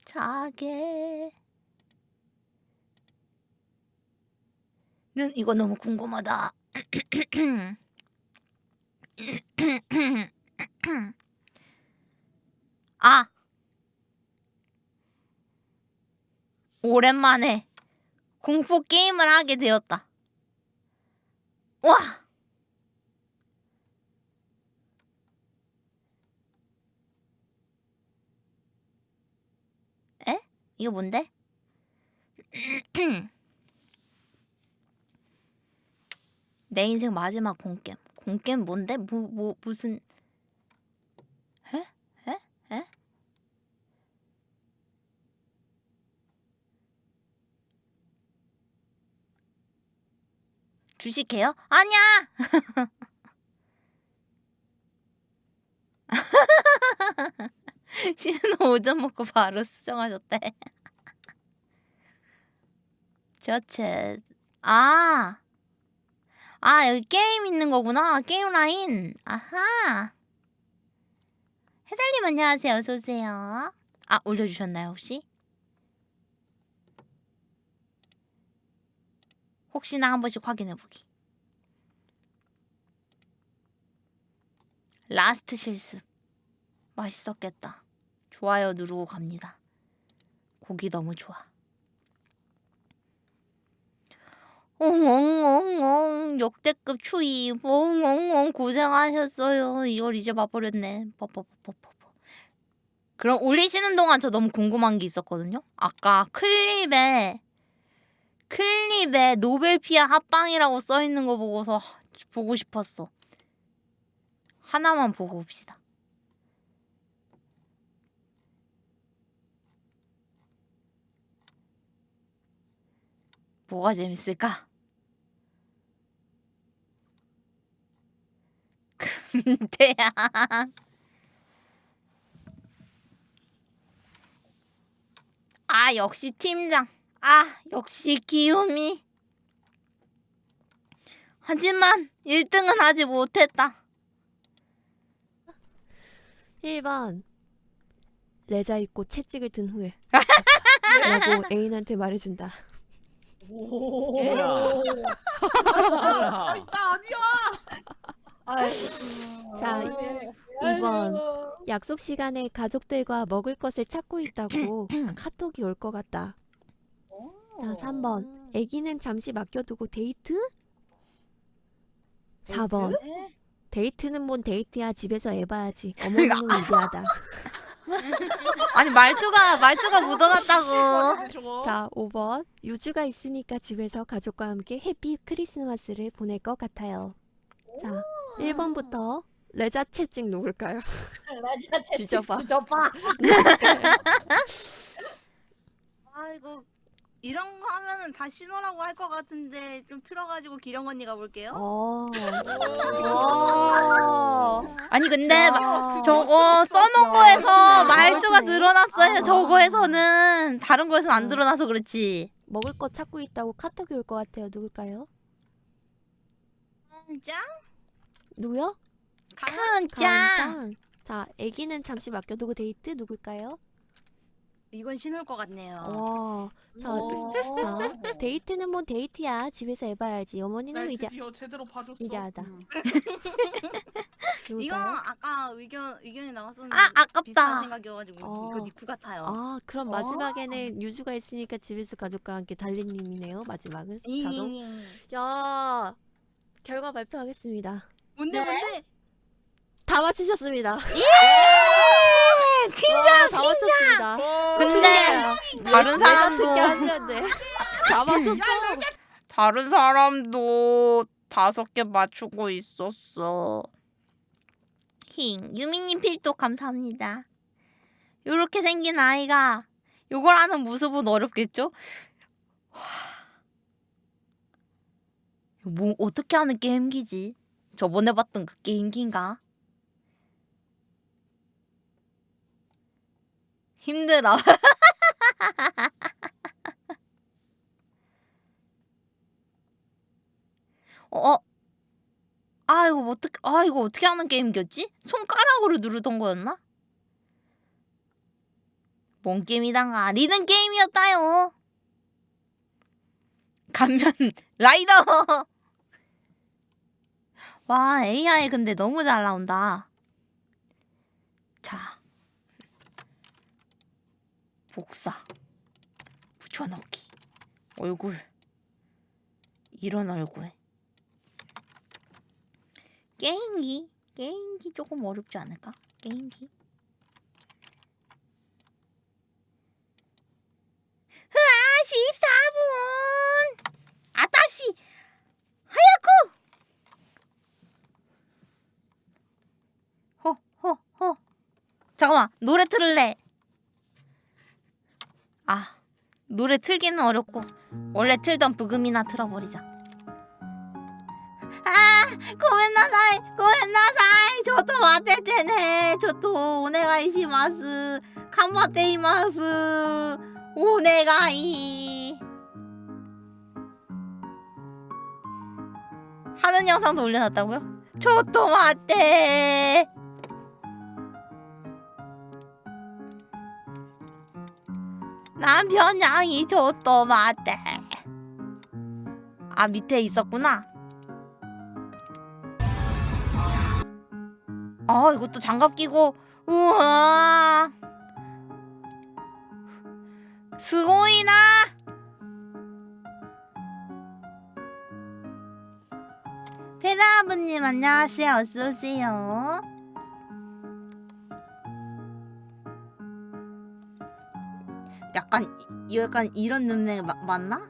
자게 는 이거 너무 궁금하다. [CLEARS THROAT] 아 오랜만에 공포 게임을 하게 되었다. 와 에? 이거 뭔데? [CLEARS THROAT] 내 인생 마지막 공겜. 공겜 뭔데? 뭐, 뭐, 무슨. 에? 에? 에? 주식해요? 아니야! [LAUGHS] 신은 오전 먹고 바로 수정하셨대. 저챗. 아! 아, 여기 게임 있는 거구나. 게임 라인. 아하. 해달님 안녕하세요. 어서오세요. 아, 올려주셨나요, 혹시? 혹시나 한 번씩 확인해보기. last 실습. 맛있었겠다. 좋아요 누르고 갑니다. 고기 너무 좋아. 엉엉엉엉 역대급 추위 엉엉엉 고생하셨어요. 이걸 이제 봐버렸네. 뻐뻐뻐뻐뻐. 그럼 올리시는 동안 저 너무 궁금한 게 있었거든요. 아까 클립에 클립에 노벨피아 합방이라고 써 있는 거 보고서 보고 싶었어. 하나만 보고 봅시다. 뭐가 재밌을까? [LAUGHS] 근데야. 아, 역시 팀장. 아, 역시 기욤이. 하지만 1등은 하지 못했다. 1번 레자 입고 채찍을 든 후에 [LAUGHS] 라고 애인한테 말해준다. 뭐야? 아, 나 아니야. 자, 2번 약속 시간에 가족들과 먹을 것을 찾고 있다고 [CLEARS THROAT] 카톡이 올 것 같다. 자, 3번 애기는 잠시 맡겨두고 데이트? 4번 데이트는 뭔 데이트야 집에서 해봐야지 어머님은 위대하다. 아니 말투가 말투가 묻어났다고. 자, 5번 유주가 있으니까 집에서 가족과 함께 happy 크리스마스를 보낼 것 같아요. 자, 1번부터 레자 채찍 누굴까요? [LAUGHS] 맞아, 지져봐. 지져봐. [LAUGHS] 아이고 이런 거 하면은 다 신호라고 할 것 같은데 좀 틀어가지고 기령 언니가 볼게요. 어. 어. 아니 근데 마- 야. 저거 써놓은 거에서. 드러났어요. 아. 저거에서는 다른 거에서는 안 어. 드러나서 그렇지. 먹을 거 찾고 있다고 카톡이 올 것 같아요. 누굴까요? 짱? 누구요? 강짱. 자, 애기는 잠시 맡겨두고 데이트 누굴까요? 이건 신호일 것 같네요. 와. 자, 오. 자, 데이트는 뭔 데이트야. 집에서 해봐야지. 어머니는 날 위대 드디어 제대로 봐줬어. 위대하다. 음. [LAUGHS] 이거? 아까 의견 의견이 나왔었는데 아, 아깝다. 비슷한 생각이어가지고 어. 이거 니쿠 같아요. 아, 그럼 마지막에는 유주가 있으니까 집에서 가족과 함께 달리님이네요. 마지막은 자동. 이- 야, 결과 발표하겠습니다. 뭔데 뭔데? 다 맞추셨습니다. 예! 팀장 다 맞췄습니다. 근데 다른 사람도. 다 맞췄어. 다른 사람도 다섯 개 맞추고 있었어. 힝 유미님 필독 감사합니다. 요렇게 생긴 아이가 요걸 하는 모습은 어렵겠죠? 와. 뭐 어떻게 하는 게임기지? 저번에 봤던 그 게임기인가? 힘들어. [LAUGHS] 어? 아 이거 어떻게 아 이거 어떻게 하는 게임이었지? 손가락으로 누르던 거였나? 뭔 게임이단가 리듬 게임이었다요. 감면 [LAUGHS] 라이더. 와 AI 근데 너무 잘 나온다. 자 복사 붙여넣기 얼굴 이런 얼굴. 게임기 게임기 조금 어렵지 않을까? 게임기. 흐아 14분! 아따씨! 하야쿠 허허허. 잠깐만 노래 틀을래 아 노래 틀기는 어렵고 원래 틀던 부금이나 틀어버리자. 아 고멘나사이 고멘나사이. 저도 와테테네. 저도 오네가이시마스 칸바테이마스 오네가이. 하는 영상도 올려놨다고요? 저도 맞대 남편 양이 저도 맞대 아 밑에 있었구나. 아 이것도 장갑 끼고. 우와. 스고이나. 페라 아버님 안녕하세요. 어서오세요 약간 이- 약간 이런 눈매 마, 맞나?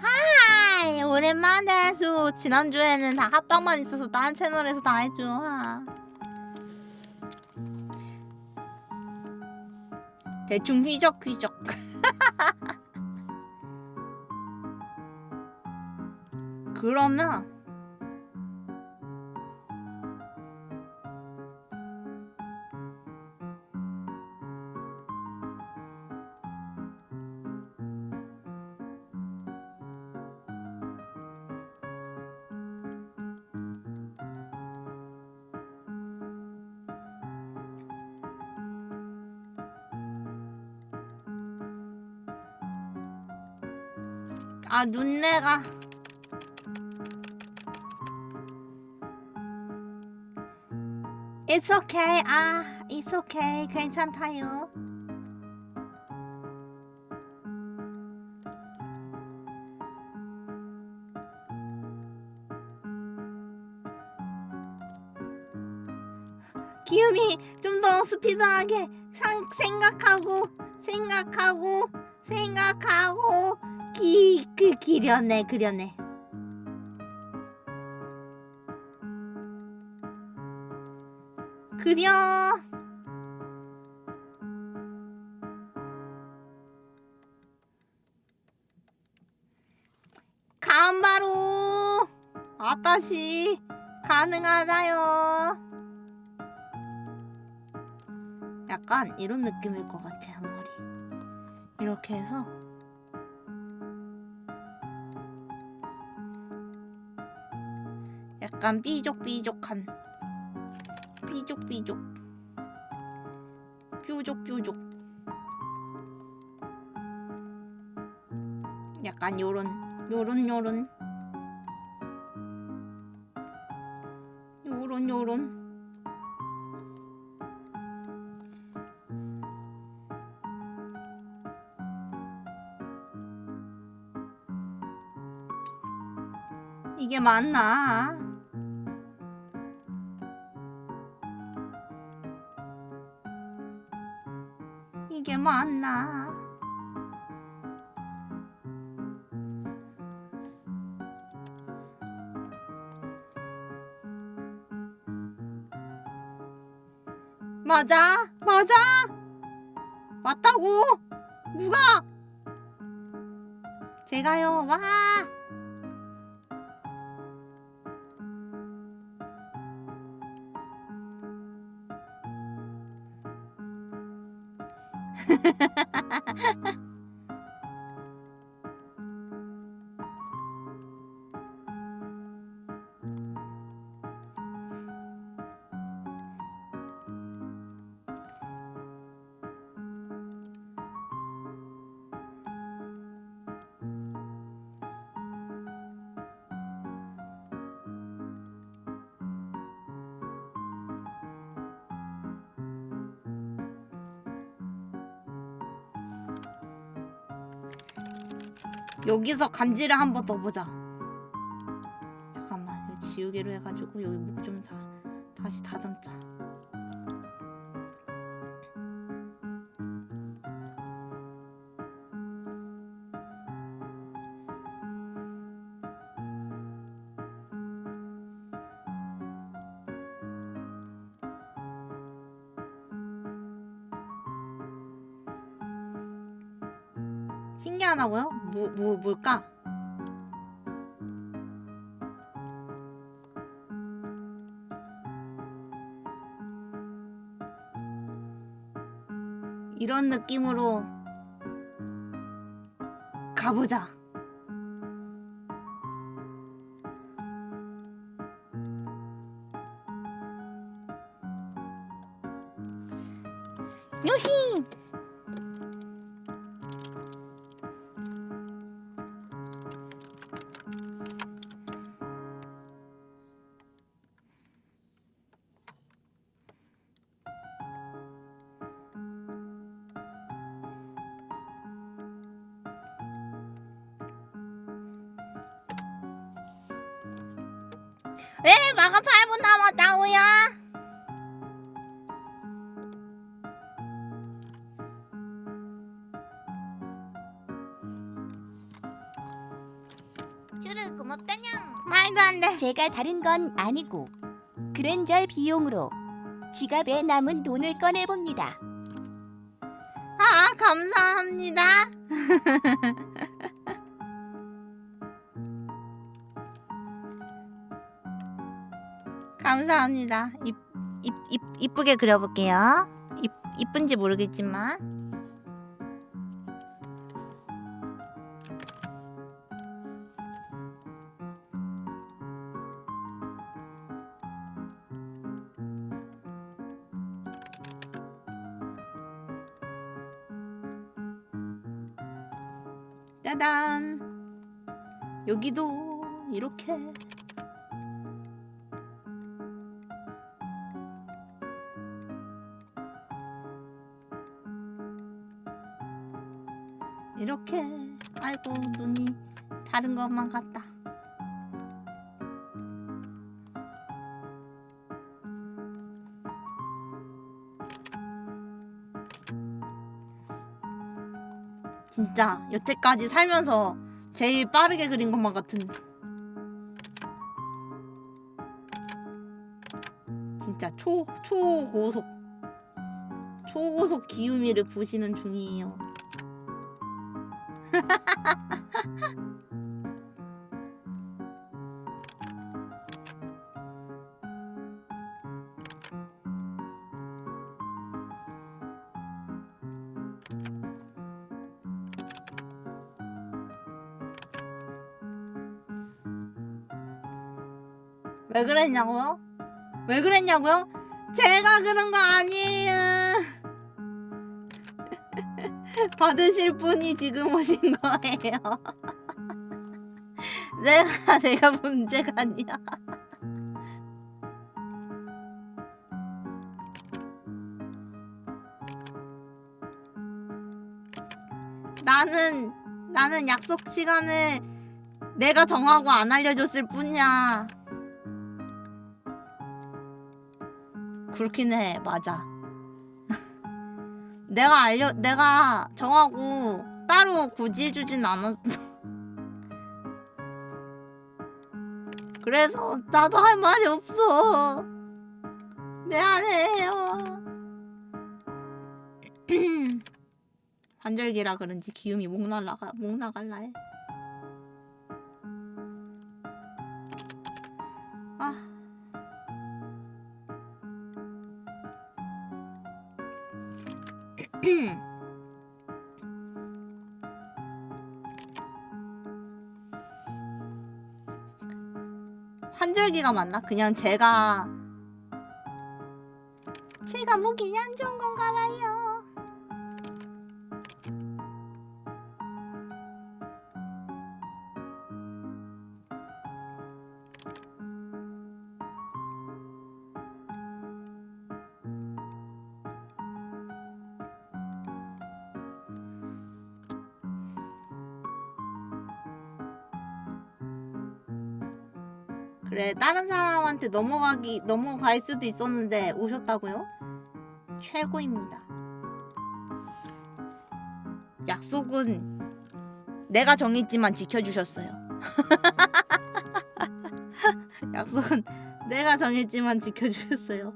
하이 오랜만에 수 지난주에는 다 합방만 있어서 다른 채널에서 다 해줘 하. 대충 휘적휘적 [LAUGHS] 그러면 아 눈내가. It's okay. 아 It's okay. 괜찮다요. 기음이 좀 더 스피드하게 상, 생각하고 생각하고 생각하고 기, 그 기려내 그려내 그려. 간바로. 아따시 가능하다요. 약간 이런 느낌일 것 같아 앞머리. 이렇게 해서 약간 삐족삐족한. 삐족삐족. 뾰족뾰족. 약간 요런 요런 요런. 요런 요런. 이게 맞나? 맞아? 맞아? 맞다고. 누가? 제가요. 와 여기서 간지를 한 번 더 보자. 잠깐만, 이거 지우개로 해가지고 여기 목 좀 다 다시 다듬자. 신기하다고요? 뭐, 뭐, 뭘까? 이런 느낌으로 가보자. 쭈르 고맙다냥. 말도 안 돼. 제가 다른 건 아니고 그랜절 비용으로 지갑에 남은 돈을 꺼내 봅니다. 아, 감사합니다. [LAUGHS] 감사합니다. 이, 이, 이, 이쁘게 그려볼게요. 이, 이쁜지 모르겠지만. 여기도 이렇게. 이렇게. 아이고 눈이 다른 것만 같다. 진짜 여태까지 살면서 제일 빠르게 그린 것만 같은 진짜 초 초고속 초고속 기우미를 보시는 중이에요. [LAUGHS] 왜 그랬냐고요? 왜 그랬냐고요? 제가 그런 거 아니에요. [LAUGHS] 받으실 분이 지금 오신 거예요. [LAUGHS] 내가 내가 문제가 아니야. [LAUGHS] 나는 나는 약속 시간을 내가 정하고 안 알려줬을 뿐이야. 그렇긴 해, 맞아. [LAUGHS] 내가 알려, 내가 정하고 따로 고지해주진 않았어. [LAUGHS] 그래서 나도 할 말이 없어. 미안해요. 환절기라 [CLEARS THROAT] 그런지 기음이 목 날라가 목 나갈라 해. 환절기가 맞나? 그냥 제가 그래 다른 사람한테 넘어가기 넘어갈 수도 있었는데 오셨다고요? 최고입니다. 약속은 내가 정했지만 지켜주셨어요. [LAUGHS] 약속은 내가 정했지만 지켜주셨어요.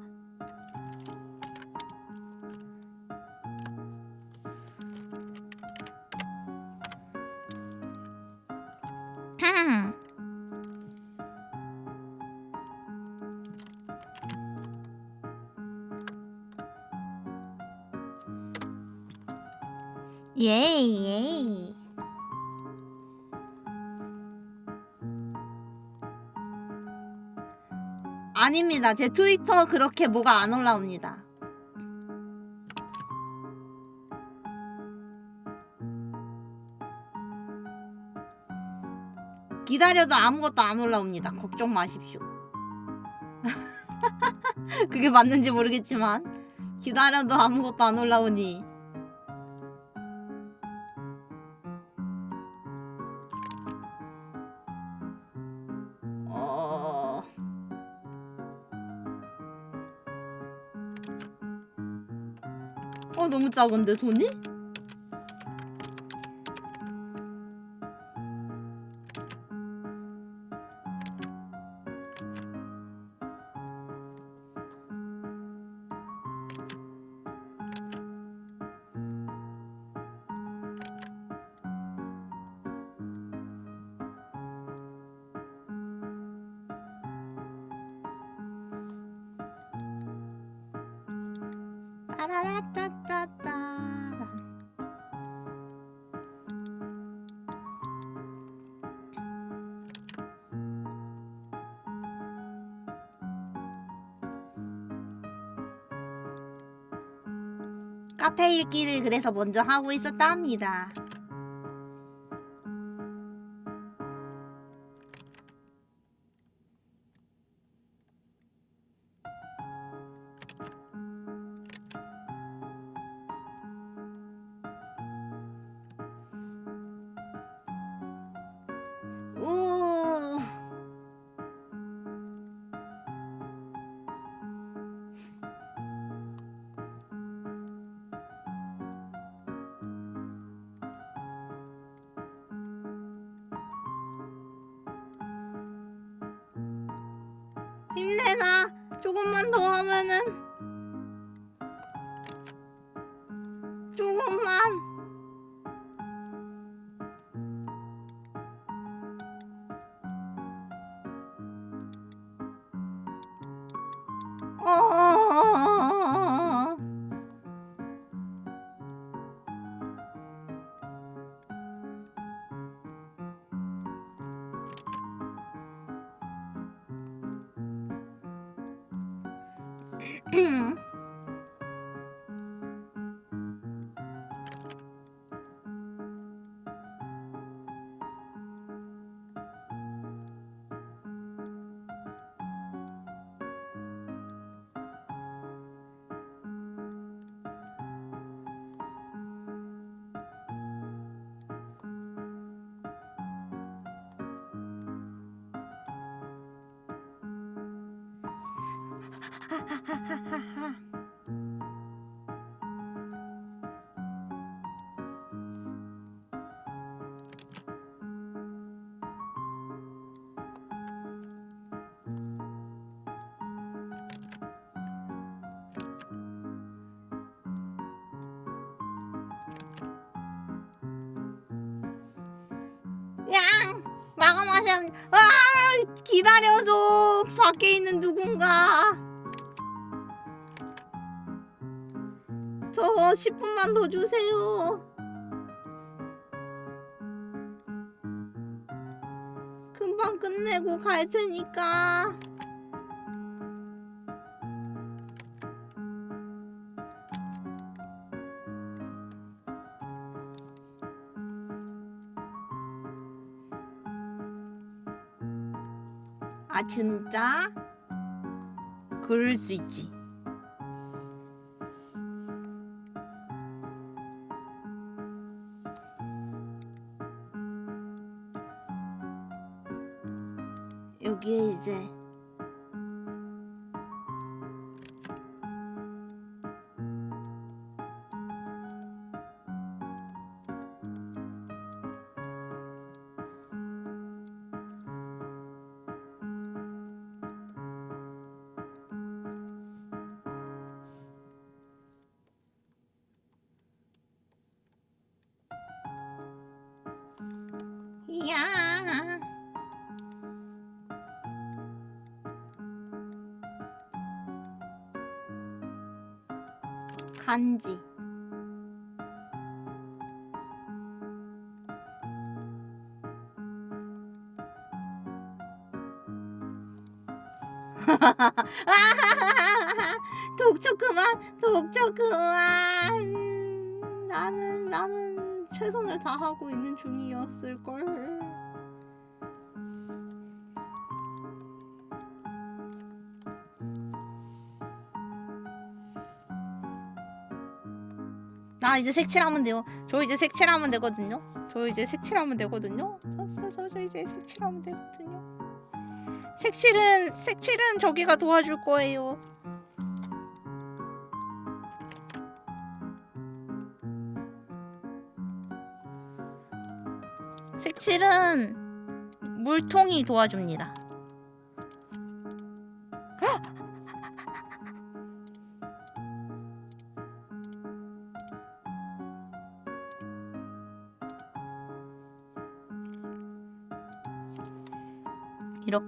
아닙니다. 제 트위터 그렇게 뭐가 안 올라옵니다. 기다려도 아무것도 안 올라옵니다. 걱정 마십시오. [LAUGHS] 그게 맞는지 모르겠지만 기다려도 아무것도 안 올라오니 너무 작은데 손이? 카페 읽기를 그래서 먼저 하고 있었답니다. 하하하하하 마감하시면 아 기다려줘. 밖에 있는 누군가. 저 10분만 더 주세요. 금방 끝내고 갈 테니까. 아 진짜? 그럴 수 있지. 간지 [LAUGHS] 독촉 그만 독촉 그만 나는 나는 최선을 다하고 있는 중이었을 걸. 나 이제 색칠하면 돼요. 저 이제 색칠하면 되거든요. 저 이제 색칠하면 되거든요. 저, 저, 저, 저 이제 색칠하면 되거든요. 색칠은 색칠은 저기가 도와줄 거예요. 색칠은 물통이 도와줍니다.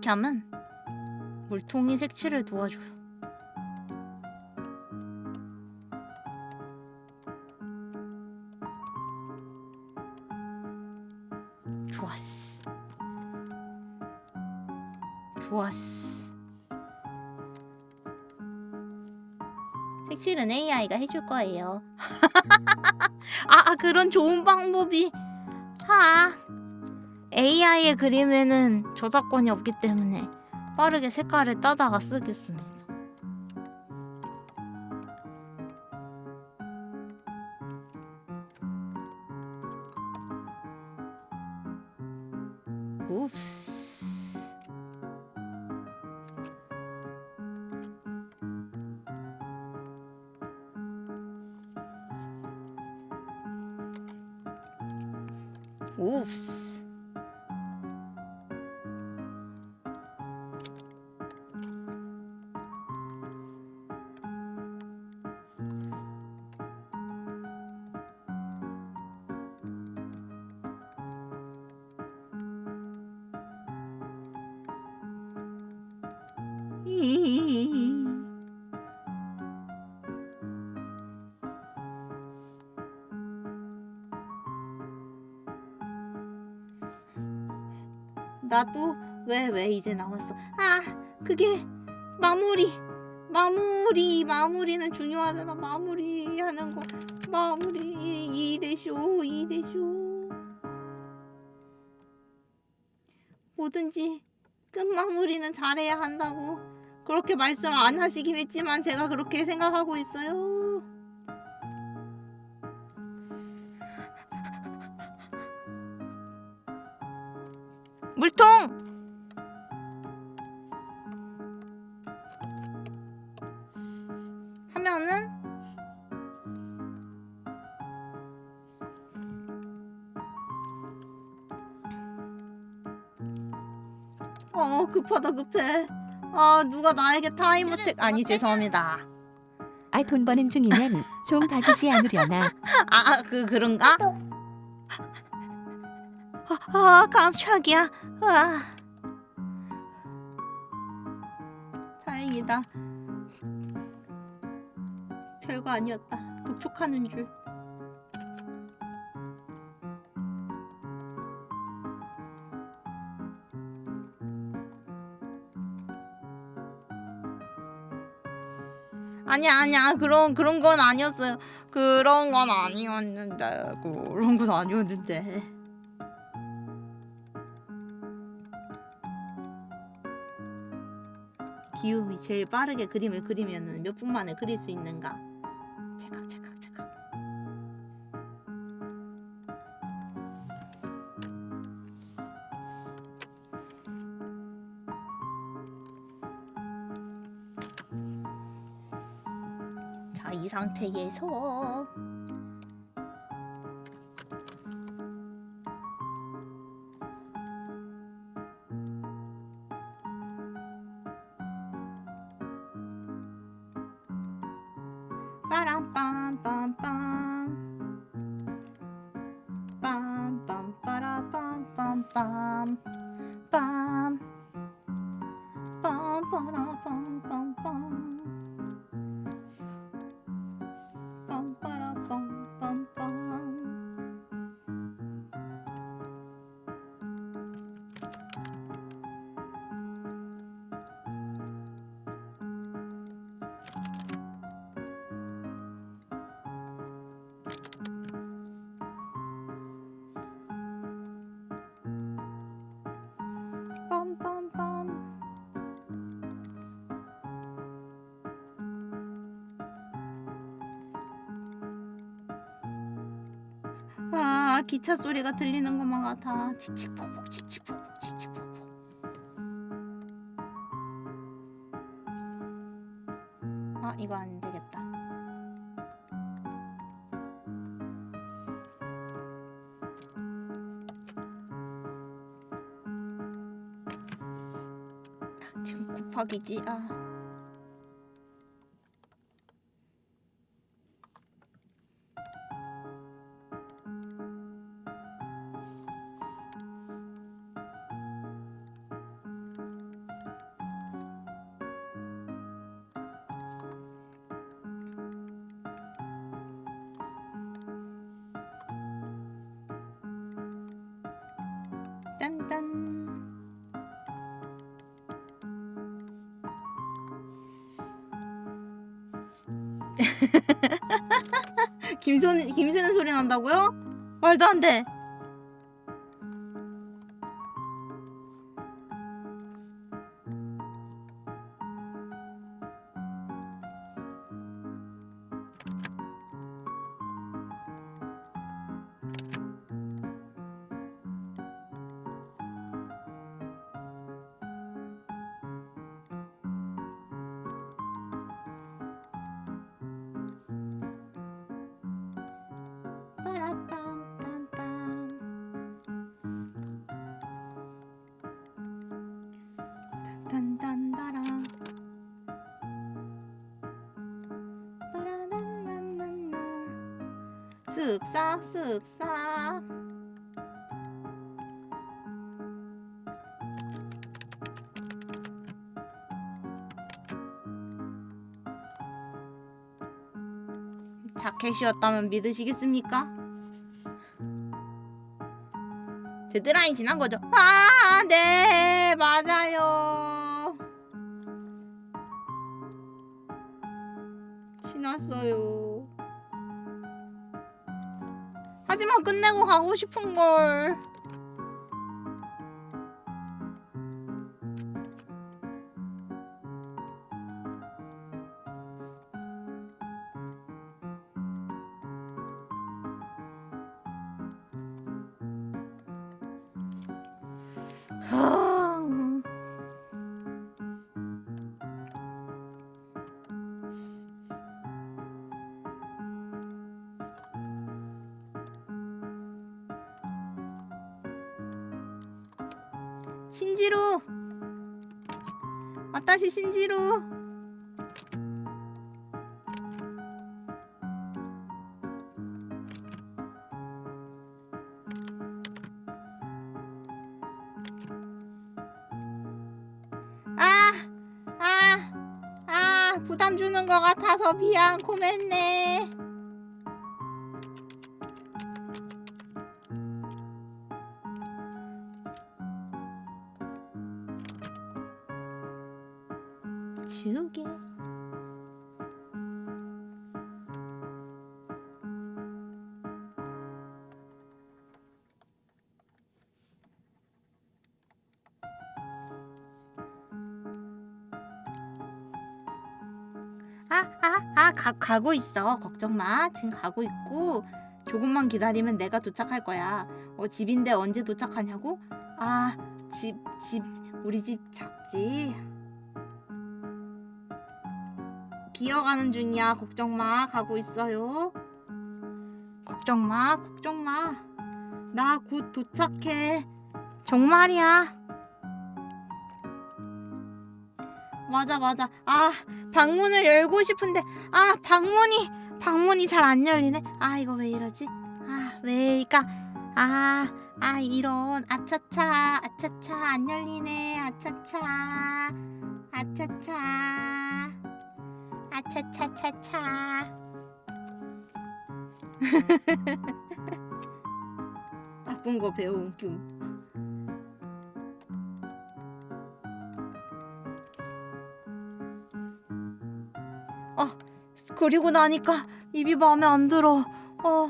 하면 물통이 색칠을 도와줘요. 좋았어. 좋았어. 색칠은 AI가 해줄 거예요. [LAUGHS] 아, 아, 그런 좋은 방법이. 아. AI의 그림에는 저작권이 없기 때문에 빠르게 색깔을 따다가 쓰겠습니다. 나도 왜왜 이제 나왔어? 아 그게 마무리. 마무리 마무리는 중요하잖아. 마무리 하는 거. 마무리. 이대쇼 이대쇼. 뭐든지 끝마무리는 잘해야 한다고 그렇게 말씀 안 하시긴 했지만 제가 그렇게 생각하고 있어요. 급하다 급해. 아 누가 나에게 타임어택 아니 죄송합니다. 아 돈 버는 중이면 좀 봐주지 않으려나? [LAUGHS] 아그 아, 그런가? 아, 아 깜짝이야. 아. 다행이다. 별거 아니었다. 독촉하는 줄. 아니 아니야. 아, 그런 그런 건 아니었어요. 그런 건 아니었는데 그런 건 아니었는데. 기움이 제일 빠르게 그림을 그리면 몇 분 만에 그릴 수 있는가? 찰칵찰칵 상태에서 빠람빰빰빰. 빰빰빠라빰빰빰. 빰빰빠라빰빰. 기차 소리가 들리는 것만 같아. 칙칙폭폭 칙칙폭폭 칙칙폭폭. 아 이거 안 되겠다. 지금 곱하기지? 아. 김선, 김새는 소리 난다고요? 말도 안 돼. 캐시였다면 믿으시겠습니까? 데드라인 지난 거죠? 아, 네, 맞아요. 지났어요. 하지만 끝내고 가고 싶은 걸. 신지로 아다시 신지로 아! 아! 아! 부담 주는 것 같아서 비앙 고했네 가, 가고 있어. 걱정 마. 지금 가고 있고 조금만 기다리면 내가 도착할 거야. 어, 집인데 언제 도착하냐고? 아, 집, 집, 우리 집 작지. 기어가는 중이야. 걱정 마. 가고 있어요. 걱정 마. 걱정 마. 나 곧 도착해. 정말이야. 맞아, 맞아. 아, 방문을 열고 싶은데. 아 방문이 방문이 잘 안 열리네. 아 이거 왜 이러지? 아 왜일까? 아, 아 이런. 아차차 아차차. 안 열리네. 아차차 아차차 아차차차차. [LAUGHS] 바쁜 거 배운 뀨 아, 그리고 나니까 입이 마음에 안 들어. 어.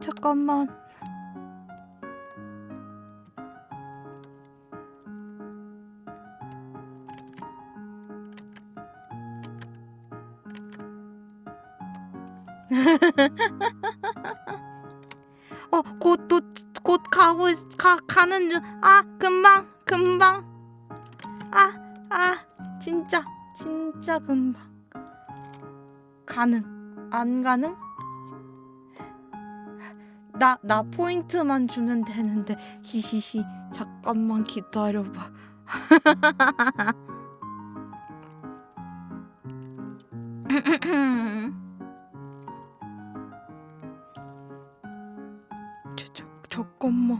잠깐만. [LAUGHS] 어, 곧, 도, 곧 가고, 있, 가, 가는 중. 아, 금방, 금방. 진짜 진짜 금방. 가능? 안 가능? 나 나 포인트만 주면 되는데. 히히히 잠깐만 기다려봐. [LAUGHS] 저, 저, 잠깐만.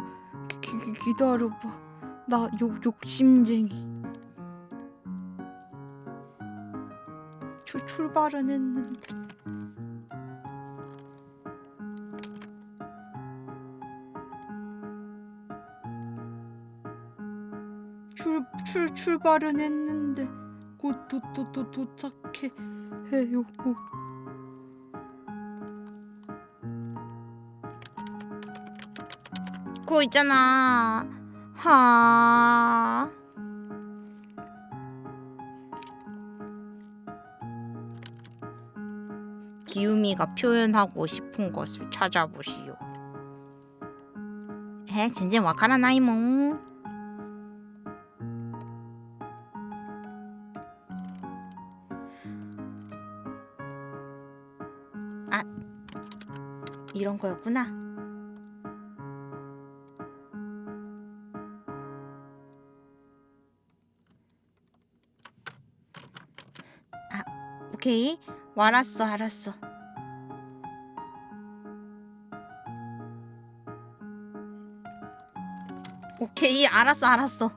기, 기, 기- 기다려봐. 나 욕, 욕심쟁이 출, 출발은 했는데 출, 출, 출발은 했는데 곧 도, 도, 도, 도착해 해요. 그거 있잖아. 하 기우미가 표현하고 싶은 것을 찾아보시오. 에, 진짜 와카라나이 몽. 아, 이런 거였구나. 아, 오케이. 알았어, 알았어. 오케이, 알았어, 알았어.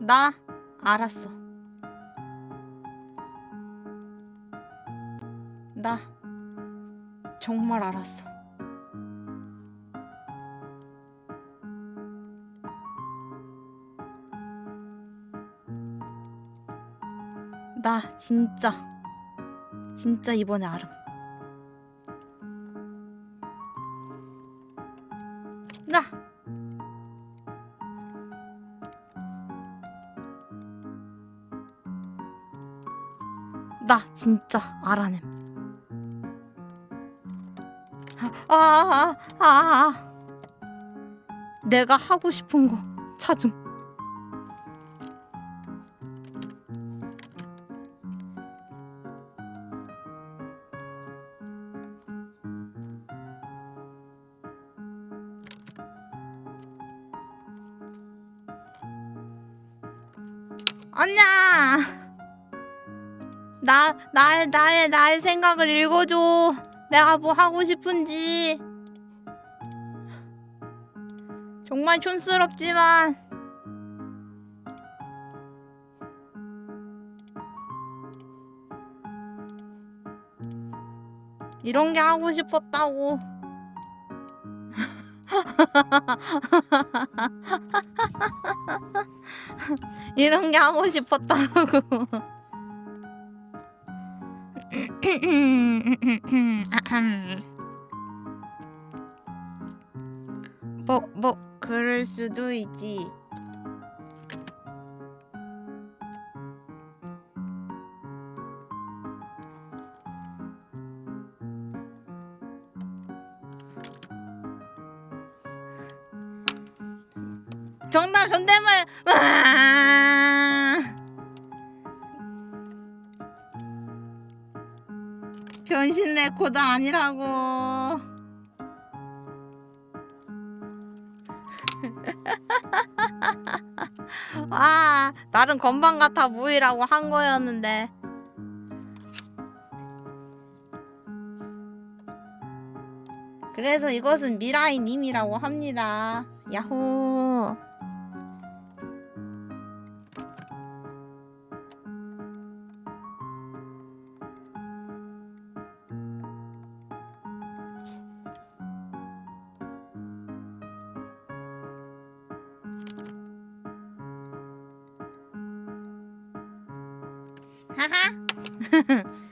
나 알았어. 나 정말 알았어. 나 진짜 진짜 이번에 알음. 나나 진짜 알아냄. 아, 아, 아, 아, 아. 내가 하고 싶은 거 찾음. 나의 나의 나의 생각을 읽어줘. 내가 뭐 하고 싶은지. 정말 촌스럽지만. 이런 게 하고 싶었다고. [LAUGHS] 이런 게 하고 싶었다고. [LAUGHS] 뭐, 뭐, 그럴 수도 있지. 정답 존댓말 변신 레코드 아니라고. [LAUGHS] 아 나름 건방 같아 보이라고 한 거였는데. 그래서 이것은 미라이 님이라고 합니다. 야호 하하. [LAUGHS]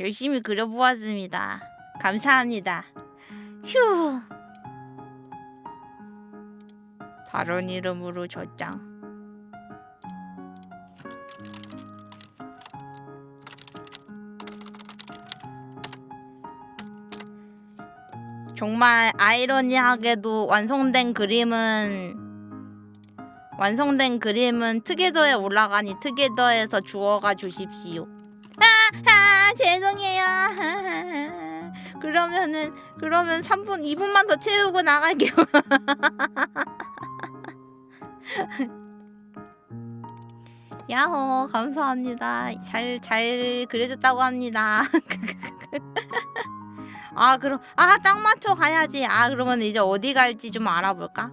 열심히 그려보았습니다. 감사합니다. 휴. 다른 이름으로 저장. 정말 아이러니하게도 완성된 그림은 완성된 그림은 트게더에 올라가니 트게더에서 주워가 주십시오. 아, 아 죄송해요. [LAUGHS] 그러면은 그러면 3분 2분만 더 채우고 나갈게요. [LAUGHS] 야호 감사합니다. 잘잘 그려줬다고 합니다. [LAUGHS] 아 그럼 아 딱 맞춰 가야지. 아 그러면 이제 어디 갈지 좀 알아볼까?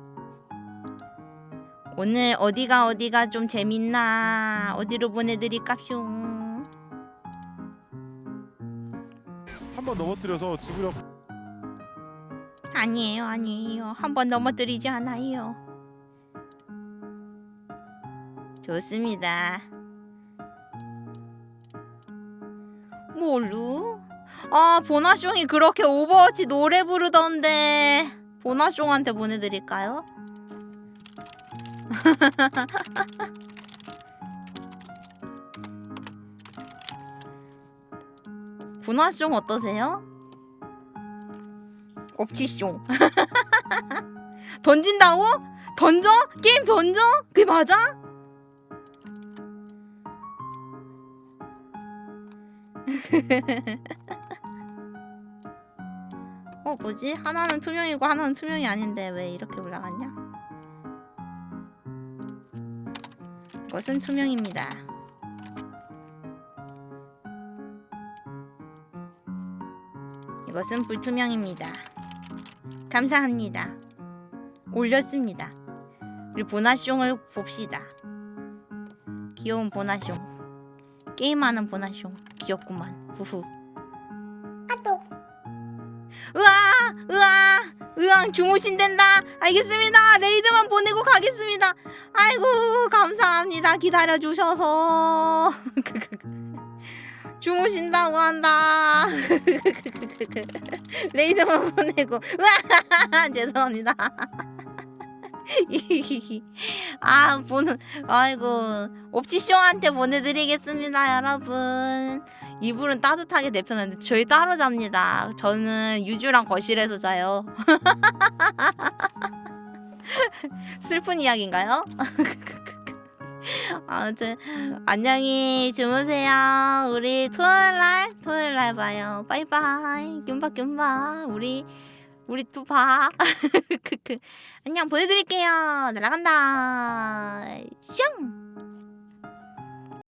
오늘 어디가 어디가 좀 재밌나 어디로 보내드릴까쇼 한 번 넘어뜨려서 지구력 아니에요 아니에요 한 번 넘어뜨리지 않아요 좋습니다 뭘로? 아 보나숑이 그렇게 오버워치 노래 부르던데 보나숑한테 보내드릴까요? [LAUGHS] 보나숑 어떠세요? 업치숑 [LAUGHS] 던진다고? 던져? 게임 던져? 그게 맞아? [LAUGHS] 어 뭐지? 하나는 투명이고 하나는 투명이 아닌데 왜 이렇게 올라갔냐? 것은 투명입니다. 이것은 불투명입니다. 감사합니다. 올렸습니다. 우리 보나숑을 봅시다. 귀여운 보나숑. 게임하는 보나숑. 귀엽구만. 후후. 아또. 으아! 으아! 으앙 주무신댄다. 알겠습니다. 레이드만 보내고 가겠습니다. 아이고 감사합니다. 기다려 주셔서. [LAUGHS] 주무신다고 한다. [LAUGHS] 레이드만 보내고. [LAUGHS] 죄송합니다. 아 보는 아이고 옵치쇼한테 보내드리겠습니다 여러분 이불은 따뜻하게 내펴놨는데 저희 따로 잡니다 저는 유주랑 거실에서 자요 [LAUGHS] 슬픈 이야기인가요? [LAUGHS] 아무튼 안녕히 주무세요 우리 토요일날 토요일날 봐요 빠이빠이 뀨바 우리 우리 또 봐. [LAUGHS] 안녕 보내드릴게요. 날아간다. 슝.